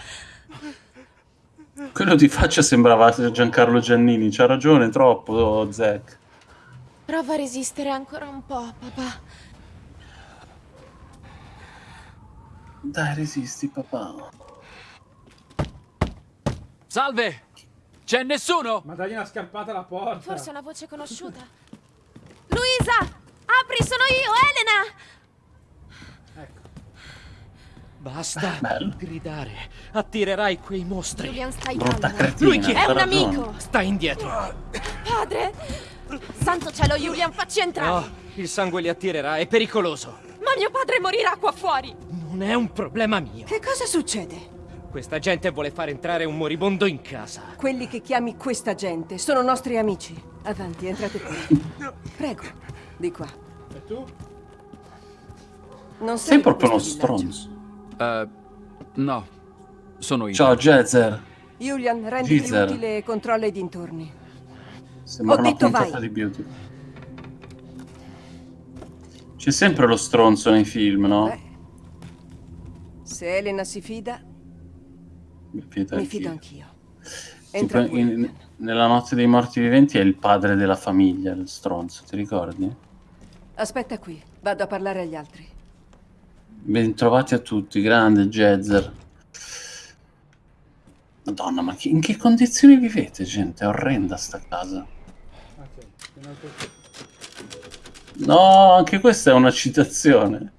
Quello di faccia sembrava Giancarlo Giannini. C'ha ragione, troppo, Zack. Prova a resistere ancora un po', papà. Dai, resisti, papà. Salve! C'è nessuno? Ma dagli una scarpata alla porta. Forse è una voce conosciuta. Luisa! Apri, sono io, Elena! Basta Bello. gridare. Attirerai quei mostri. Julian, stai Brutta cretina. Lui chi è? È un amico. Stai indietro. Padre! Santo cielo, Julian, facci entrare. No, il sangue li attirerà, è pericoloso. Ma mio padre morirà qua fuori. Non è un problema mio. Che cosa succede? Questa gente vuole far entrare un moribondo in casa. Quelli che chiami questa gente sono nostri amici. Avanti, entrate qui. Prego, di qua. E tu? Non Sei di proprio uno stronzo. Eh, no, sono io. Ciao, Jezer. Julian, renditi utile e controlla i dintorni. Sembra Ho una detto puntata vai. di beauty. C'è sempre lo stronzo nei film, no? Beh, se Elena si fida, Mi fido mi anch'io. fido anch'io. Tipo, in- nella notte dei morti viventi è il padre della famiglia, il stronzo, ti ricordi? Aspetta qui, vado a parlare agli altri. Bentrovati a tutti, grande Jezer. Madonna, ma in che condizioni vivete, gente? È orrenda sta casa. No, anche questa è una citazione.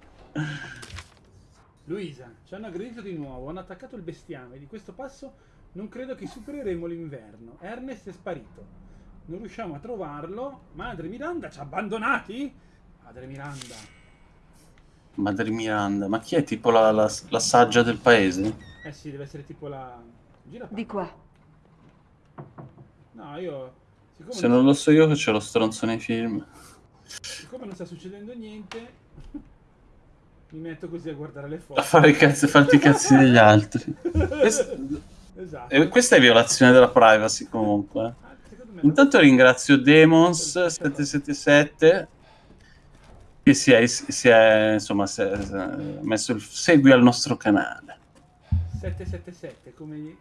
Luisa, ci hanno aggredito di nuovo, hanno attaccato il bestiame. Di questo passo non credo che supereremo l'inverno. Ernest è sparito. Non riusciamo a trovarlo. Madre Miranda ci ha abbandonati? Madre Miranda. Madre Miranda, ma chi è tipo la, la- la saggia del paese? Eh sì, deve essere tipo la... Gira Di qua. No, io... Siccome, Se non lo so io che c'è lo stronzo nei film. siccome non sta succedendo niente... Mi metto così a guardare le A foto. fare i cazzi, farti i cazzi degli altri. Quest- Esatto. eh, questa è violazione della privacy comunque. Ah, Intanto ringrazio Demons777 che si è, si è, insomma, si è messo il segui al nostro canale. 777 come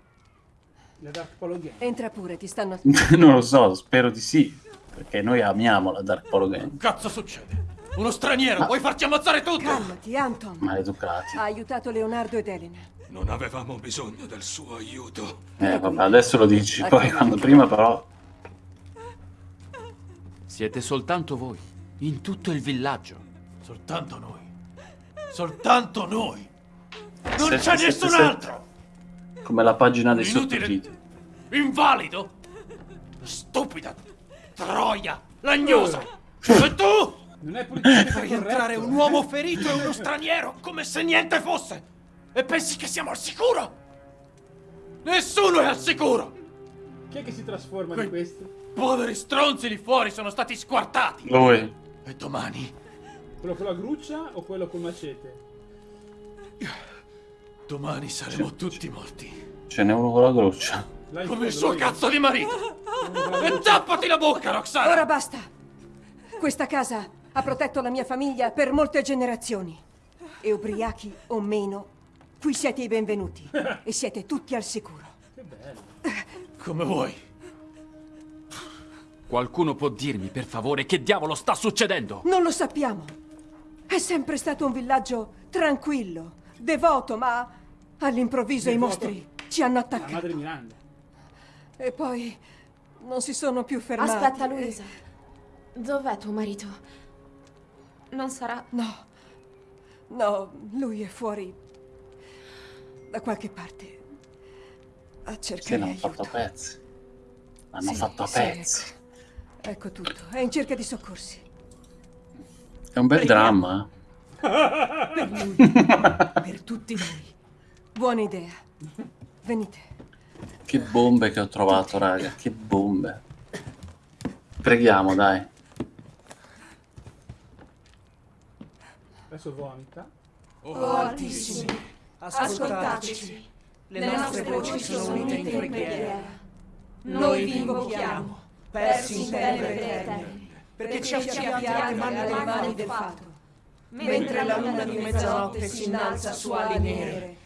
la Dark Polo Game. Entra pure, ti stanno... non lo so, spero di sì, perché noi amiamo la Dark Polo Game. Cazzo succede? Uno straniero, vuoi farci ammazzare tutti? Calmati, Anton. Maleducati. Ha aiutato Leonardo ed Elena. Non avevamo bisogno del suo aiuto. Eh, vabbè, adesso lo dici, poi quando prima però... Siete soltanto voi, in tutto il villaggio. Soltanto noi. Soltanto noi. Non c'è nessun altro. Come la pagina dei Inutile. sottotitoli. Invalido. Stupida. Troia. Lagnosa. E tu? Non è politicamente Fai corretto. entrare un uomo ferito e uno straniero come se niente fosse. E pensi che siamo al sicuro? Nessuno è al sicuro. Chi è che si trasforma Quei- in questo? Poveri stronzi lì fuori sono stati squartati. Lui. E domani? Quello con la gruccia o quello col macete? Domani saremo tutti morti. Ce n'è uno con la gruccia. Come il suo cazzo di marito. E tappati la bocca, Roxana. Ora basta. Questa casa ha protetto la mia famiglia per molte generazioni. E ubriachi o meno, qui siete i benvenuti. E siete tutti al sicuro. Che bello. Come vuoi. Qualcuno può dirmi, per favore, che diavolo sta succedendo? Non lo sappiamo. È sempre stato un villaggio tranquillo, devoto, ma all'improvviso i mostri ci hanno La attaccato. madre Miranda. E poi non si sono più fermati. Aspetta, Luisa. Dov'è tuo marito? Non sarà... No, no, lui è fuori da qualche parte a Sì, cercare l'hanno aiuto. fatto a pezzi. L'hanno Sì, fatto a sì, pezzi. Ecco. Ecco tutto, è in cerca di soccorsi. È un bel Preghiamo. dramma. Per lui, per tutti noi. Buona idea. Venite. Che bombe che ho trovato, raga. Che bombe. Preghiamo, dai. Adesso vomita. Oh Altissimi, Ascoltateci. Le nostre voci sono unite in preghiera. Noi vi invochiamo, persi in tenebre eterne, perché ci affidiate alle mani del fato. Mentre la luna di mezzanotte si innalza su ali nere,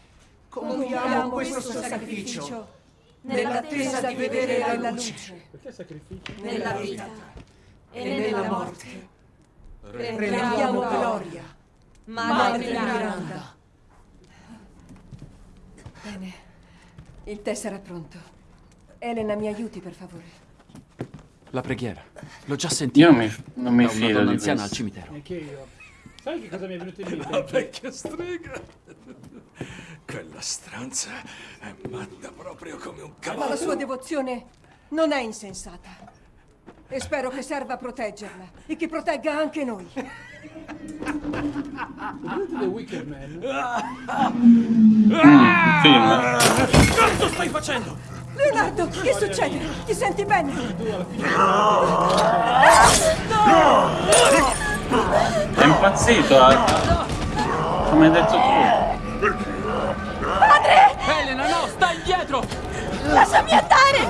compiamo questo sacrificio nell'attesa di vedere la luce Perché sacrificio? nella vita e nella morte. Prendiamo gloria, Madre Miranda. Bene, il tè sarà pronto. Elena, mi aiuti per favore. La preghiera. L'ho già sentita. Io mi- non mi Da una fido donna di anziana al questo. cimitero. Neanche io. Sai che cosa mi è venuto in mente? La vecchia strega. Quella stranza è matta proprio come un Ma la cavallo. sua devozione non è insensata. E spero che serva a proteggerla e che protegga anche noi. Vedete The Wicker Man? Film. Cazzo stai facendo? Leonardo, che succede? Ti senti bene? È impazzito, eh. Come hai detto tu. Elena, no, sta indietro! Lasciami andare!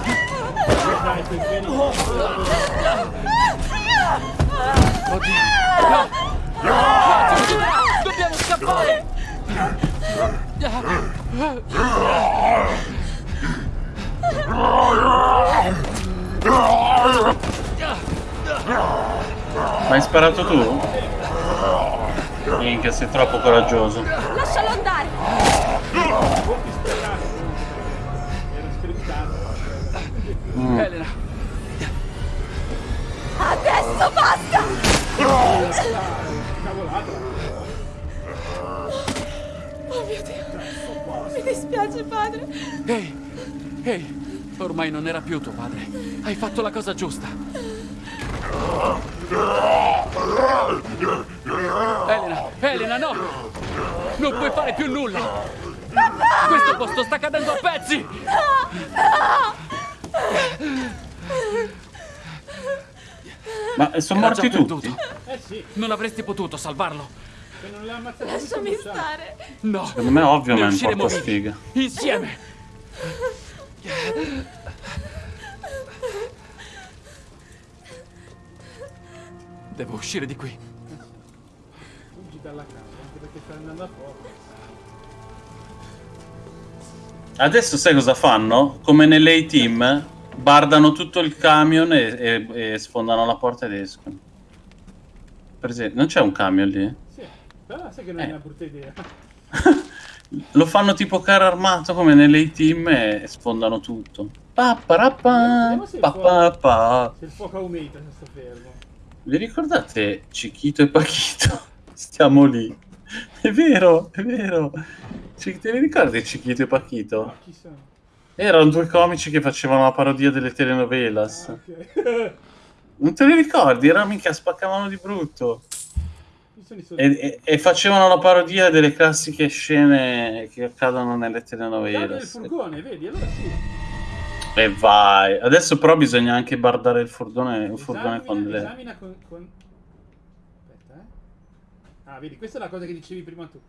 Dobbiamo scappare! Ma hai sparato tu? Minchia, sei troppo coraggioso. Lascialo andare! Era scriptato. Elena, Adesso basta! Oh mio Dio! Mi dispiace, padre. ehi, ehi, ormai non era più tuo padre. Hai fatto la cosa giusta. Elena, Elena, no! Non puoi fare più nulla! Questo posto sta cadendo a pezzi! Ma sono Era morti già tutti? Eh sì. Non avresti potuto salvarlo. Se non l'ha ammazzato Lasciami stare. No. Secondo me ovvio, man, usciremo porta vivi. sfiga. Insieme. Devo uscire di qui. Fuggi dalla casa, anche perché sta andando a fuoco. Adesso sai cosa fanno? Come nelle A-Team, bardano tutto il camion e, e- e sfondano la porta ed escono. Per esempio, non c'è un camion lì? Sì, però sai che non è Eh. una brutta idea. Lo fanno tipo carro armato come nelle A-Team e sfondano tutto. Pa, pa, ra, pa, Vediamo se. Se il fuoco aumenta se sto fermo. Vi ricordate Cichito e Pachito? Stiamo lì. È vero, è vero. Ci- te li ricordi Cichito e Pachito? Ma chi sono? Erano due comici che facevano la parodia delle telenovelas. Ah, ok. Non te li ricordi? Erano mica spaccavano di brutto. E, e- e facevano la parodia delle classiche scene che accadono nelle Guarda il furgone, vedi? Allora sì. E vai. Adesso però bisogna anche bardare il furgone, il furgone con le... esamina con, con... Aspetta, eh. Ah, vedi, questa è la cosa che dicevi prima tu.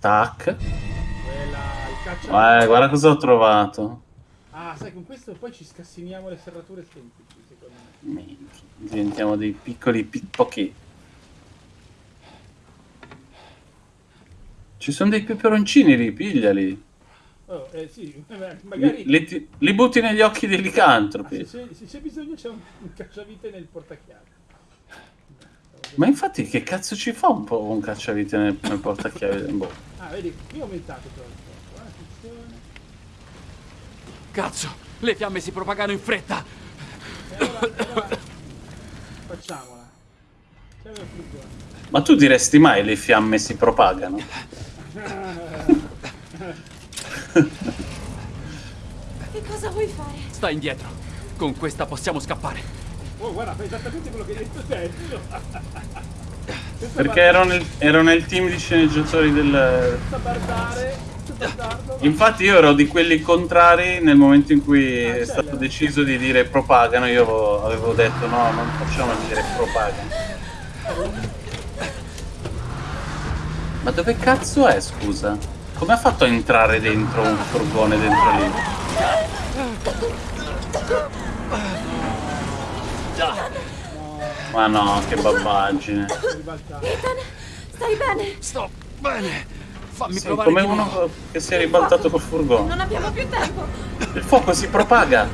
Tac. Quella. Eh, guarda cosa ho trovato. Ah, sai, con questo poi ci scassiniamo le serrature semplici, secondo me. Diventiamo dei piccoli pickpocket. Ci sono dei peperoncini lì, pigliali. Oh, eh sì, Li, magari... li ti- li butti negli occhi dei Ah, licantropi. se, se- se c'è bisogno c'è un, un cacciavite nel portachiave. Ma infatti che cazzo ci fa un po' un cacciavite nel, nel portachiavi? Boh. Ah, vedi, qui ho aumentato però il fuoco, eh, attenzione. Cazzo, le fiamme si propagano in fretta. E allora, allora facciamola. Ma tu diresti mai le fiamme si propagano? Che cosa vuoi fare? Sta indietro. Con questa possiamo scappare. Oh, guarda, fai esattamente quello che hai detto te. Perché ero nel, ero nel team di sceneggiatori del... Infatti io ero di quelli contrari nel momento in cui Ah, è stato deciso di dire propagano, io avevo, avevo detto no, non facciamo dire propagano. Ma dove cazzo è, scusa? Come ha fatto a entrare dentro un furgone dentro lì? Ma no, che babbaggine. Ethan, stai bene? Sto bene. Fammi Sì, provare come uno che si è ribaltato col furgone. Non abbiamo più tempo. Il fuoco si propaga.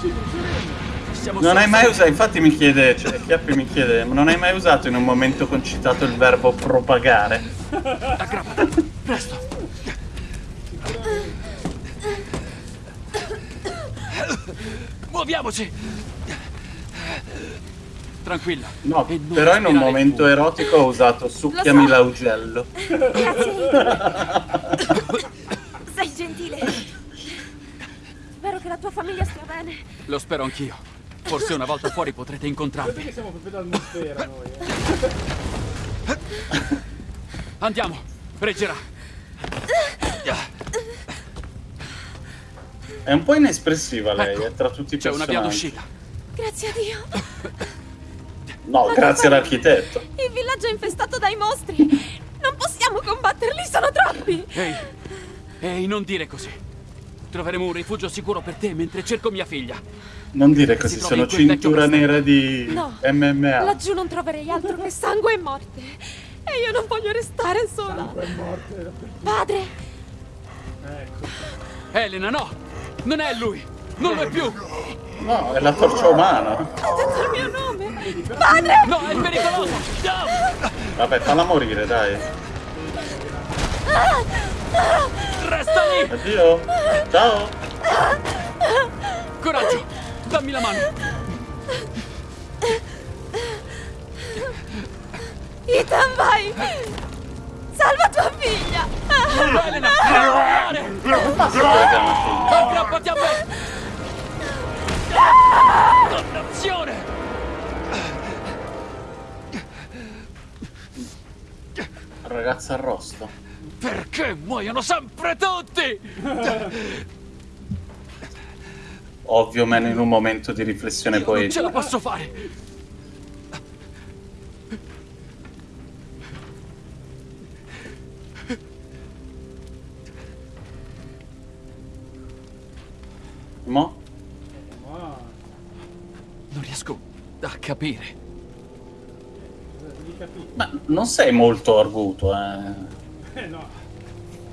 Siamo Non hai mai usato, infatti mi chiede, cioè Chiappi mi chiede, ma non hai mai usato in un momento concitato il verbo propagare? Aggrappati. Presto. Muoviamoci. Tranquilla. No, però in un momento erotico ho usato succhiami l'augello. Grazie. Sei gentile. Spero che la tua famiglia stia bene. Lo spero anch'io. Forse una volta fuori potrete Vedete incontrarmi. che siamo proprio d'atmosfera noi, eh. Andiamo. Reggerà. È un po' inespressiva lei, Ecco, eh, tra tutti i C'è una via d'uscita. Grazie a Dio. No, grazie all'architetto. Il villaggio è infestato dai mostri. Non possiamo combatterli, sono troppi. Ehi. Ehi, non dire così. Troveremo un rifugio sicuro per te mentre cerco mia figlia. Non dire così, sono cintura nera di No. MMA. Laggiù non troverei altro che sangue e morte. E io non voglio restare sola. Sangue e morte. Padre, Ecco. Elena, no! Non è lui! Non lo è più! No, è la torcia umana. ha detto il mio nome. Padre! No, è pericoloso! No! Vabbè, falla morire, dai. Resta lì! Addio. Ciao. Coraggio! Dammi la mano! Ethan, vai! Salva tua figlia! Elena! Non volare! Aggrappati a me! Dannazione! Ragazza arrosto. Perché muoiono sempre tutti? ovvio, meno in un momento di riflessione Io poetica. Non ce la posso fare! Mo? Non riesco a capire. Ma non sei molto arguto, eh. Eh no.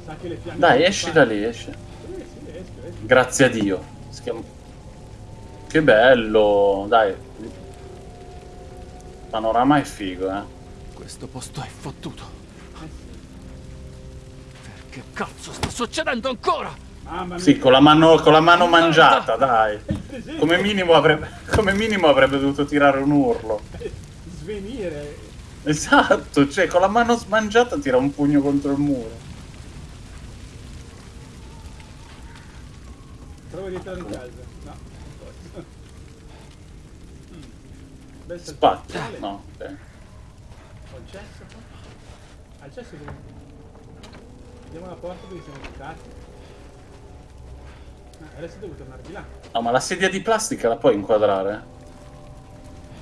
Sa che le Dai, esci da lì, esci. Grazie a Dio. Schiamo... Che bello, dai. Il panorama è figo, eh. Questo posto è fottuto. Che cazzo sta succedendo ancora? Sì, con la mano, con la mano mangiata, dai. Come minimo, avrebbe, come minimo avrebbe dovuto tirare un urlo. Svenire. Esatto, cioè con la mano smangiata tira un pugno contro il muro. Provo a rientrare in casa. No, non posso. Mm. Salto. No, ok. Ho il cesso qua? Ah, il cesso dove? Andiamo alla porta dove siamo entrati. Ah, adesso devo tornare di là. No, ma la sedia di plastica la puoi inquadrare?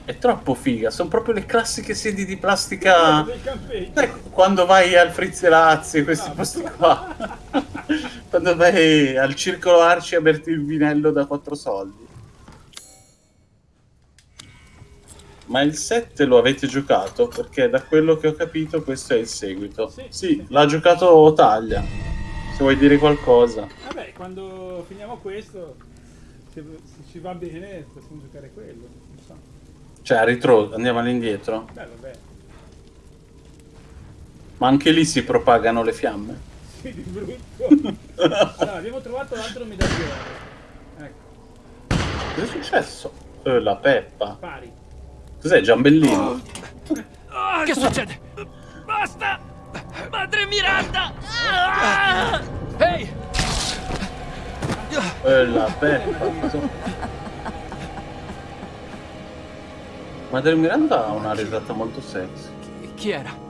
È troppo figa, sono proprio le classiche sedie di plastica. Campeggio. Sai, quando vai al Frizzelazzi, questi Ah, posti qua. quando vai al circolo Arci a berti il vinello da 4 soldi. Ma il 7 lo avete giocato? Perché da quello che ho capito questo è il seguito. Sì, Sì, l'ha giocato Taglia. Se vuoi dire qualcosa. Vabbè, quando finiamo questo, se, se ci va bene, possiamo giocare quello. Non so. Cioè, a ritro, andiamo all'indietro. Beh, vabbè. Ma anche lì si propagano le fiamme. Sì, di brutto. allora, abbiamo trovato l'altro medaglione. Ecco, Cosa è successo? Eh, la Peppa. pari. Cos'è, Giambellino? Che succede? Basta! Madre Miranda! Ah! Ehi! Eh, la Peppa. Madre Miranda ha una risata molto sexy. Chi era?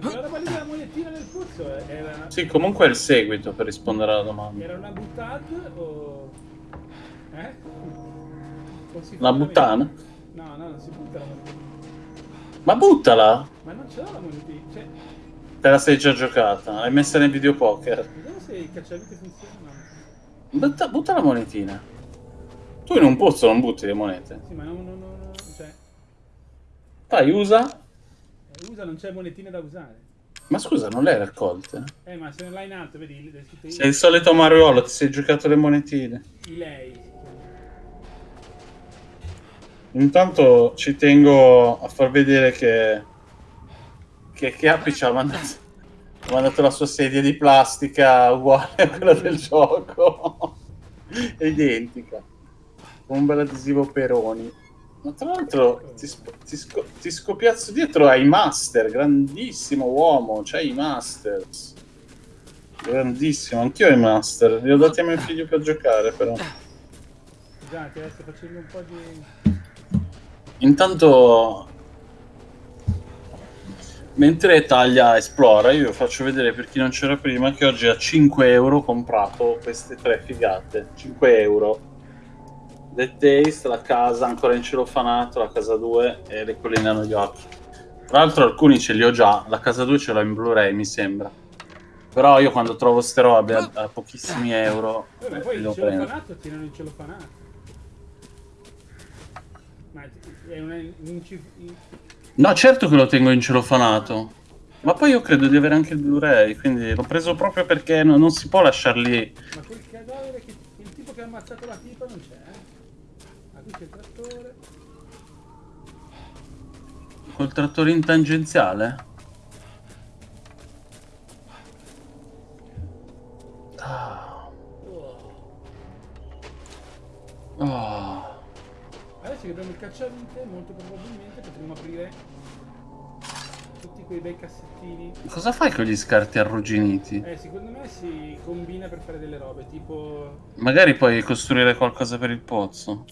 Quella roba lì della monetina nel pozzo eh, era... Sì, comunque è il seguito per rispondere alla domanda. Era una buttad o... Eh? La buttana? No, no, non si butta la monetina. Ma buttala! Ma non ce l'ho la monetina. Cioè, Te la sei già giocata, l'hai messa nel videopoker. vediamo se il cacciavite funziona. No. Butta, butta la monetina. Tu in un pozzo non butti le monete. Sì, ma non, non, non cioè, Fai, usa. Usa, non c'è monetine da usare. Ma scusa, non le hai raccolte? Eh, ma se non l'hai in alto, vedi, Sei il solito Mariolo, ti sei giocato le monetine. lei. Intanto ci tengo a far vedere che che Chiappi ci ha mandato, ha mandato la sua sedia di plastica uguale a quella del gioco. È identica. Con un bel adesivo Peroni. Ma tra l'altro ti, ti, sco- ti scopiazzo dietro ai master, grandissimo uomo, c'hai i masters. Grandissimo, anch'io ho i master, li ho dati a mio figlio per giocare però. Scusate, adesso facendo un po' di... Intanto, mentre taglia esplora, io faccio vedere per chi non c'era prima che oggi a 5 euro ho comprato queste tre figate. 5 euro. The Taste, la casa ancora in celofanato, la casa 2 e le colline a New York. Tra l'altro alcuni ce li ho già, la casa 2 ce l'ho in Blu-ray mi sembra. Però io quando trovo ste robe a, a pochissimi euro Eh, ma poi il prendere. celofanato tirano il celofanato. Ma è una... un in- No, certo che lo tengo in celofanato. Ma poi io credo di avere anche il Blu-ray, quindi l'ho preso proprio perché no- non si può lasciar lì. Ma quel cadavere che... Il tipo che ha ammazzato la tipa non c'è, eh? Qui c'è il trattore. Col trattore in tangenziale? Ah. Ah. Adesso che abbiamo il cacciavite, molto probabilmente potremo aprire tutti quei bei cassettini. Cosa fai con gli scarti arrugginiti? Eh, secondo me si combina per fare delle robe, tipo... Magari puoi costruire qualcosa per il pozzo.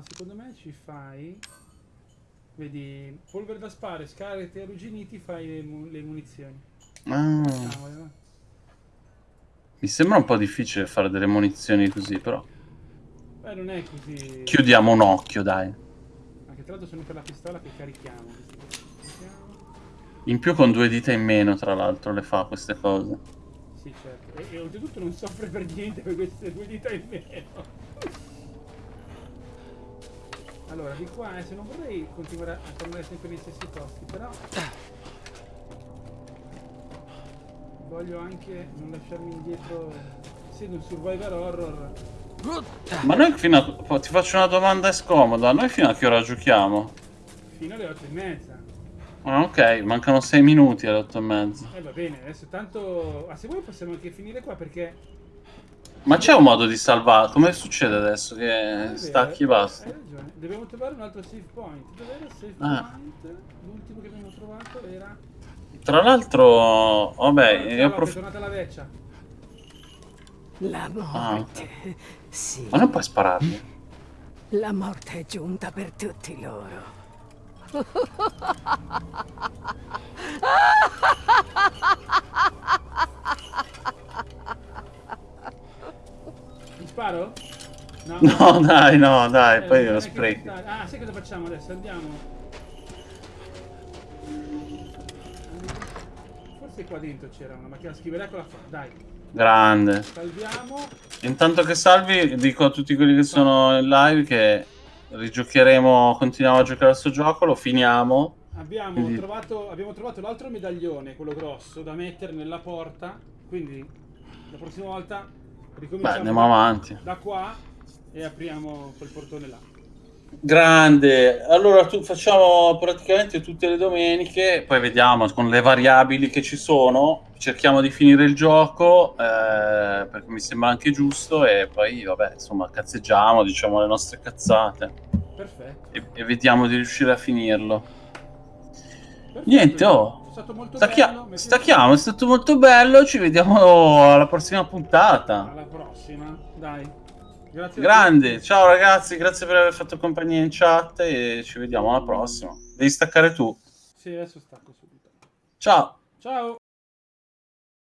No, secondo me ci fai... Vedi, polvere da spare, scarti e arrugginiti, fai le, mu- le munizioni. Ah. Eh. Mi sembra un po' difficile fare delle munizioni così, però. Beh, non è così... Chiudiamo un occhio, dai. Anche tra l'altro sono per la pistola che carichiamo. Carichiamo. In più con due dita in meno, tra l'altro, le fa queste cose. Sì, certo. E, e oltretutto non soffre per niente per queste due dita in meno. Allora, di qua, eh, se non vorrei continuare a tornare sempre negli stessi posti, però... Voglio anche non lasciarmi indietro, essendo un survivor horror. Ma noi fino a... Ti faccio una domanda scomoda. Noi fino a che ora giochiamo? Fino alle 8 e mezza. Ah, ok, mancano 6 minuti alle 8 e mezza. Eh va bene, adesso tanto... Ah, se vuoi possiamo anche finire qua perché... Ma c'è un modo di salvare? Come succede adesso? Che stacchi e basta? Hai ragione, dobbiamo trovare un altro save point. Dov'era il save Ah. point? L'ultimo che abbiamo trovato era... Tra l'altro, vabbè, Ciao, io Locke, è approf- tornata la veccia. La Ah, morte. Sì. ma non puoi spararmi. La morte è giunta per tutti loro. sparo? No, dai, no, dai, Eh, poi lo sprechi. Ah, sai cosa facciamo adesso? Andiamo. Forse qua dentro c'era una macchina scrivere, eccola qua, dai. Grande. Salviamo. Intanto che salvi, dico a tutti quelli che sono in live che rigiocheremo, continuiamo a giocare a questo gioco, lo finiamo. Abbiamo Quindi- trovato, abbiamo trovato l'altro medaglione, quello grosso, da mettere nella porta. Quindi la prossima volta ricominciamo Beh, andiamo avanti. da qua e apriamo quel portone là. Grande, allora tu, facciamo praticamente tutte le domeniche, poi vediamo con le variabili che ci sono, cerchiamo di finire il gioco eh, perché mi sembra anche giusto e poi vabbè insomma cazzeggiamo, diciamo le nostre cazzate Perfetto. e, e vediamo di riuscire a finirlo. Perfetto, Niente, oh, È stato molto stacchia- bello. stacchiamo, è stato molto bello, ci vediamo alla prossima puntata. Alla prossima, dai. Grazie Grande, ciao ragazzi, grazie per aver fatto compagnia in chat e ci vediamo alla prossima. Devi staccare tu. Sì, adesso stacco subito. Ciao. Ciao.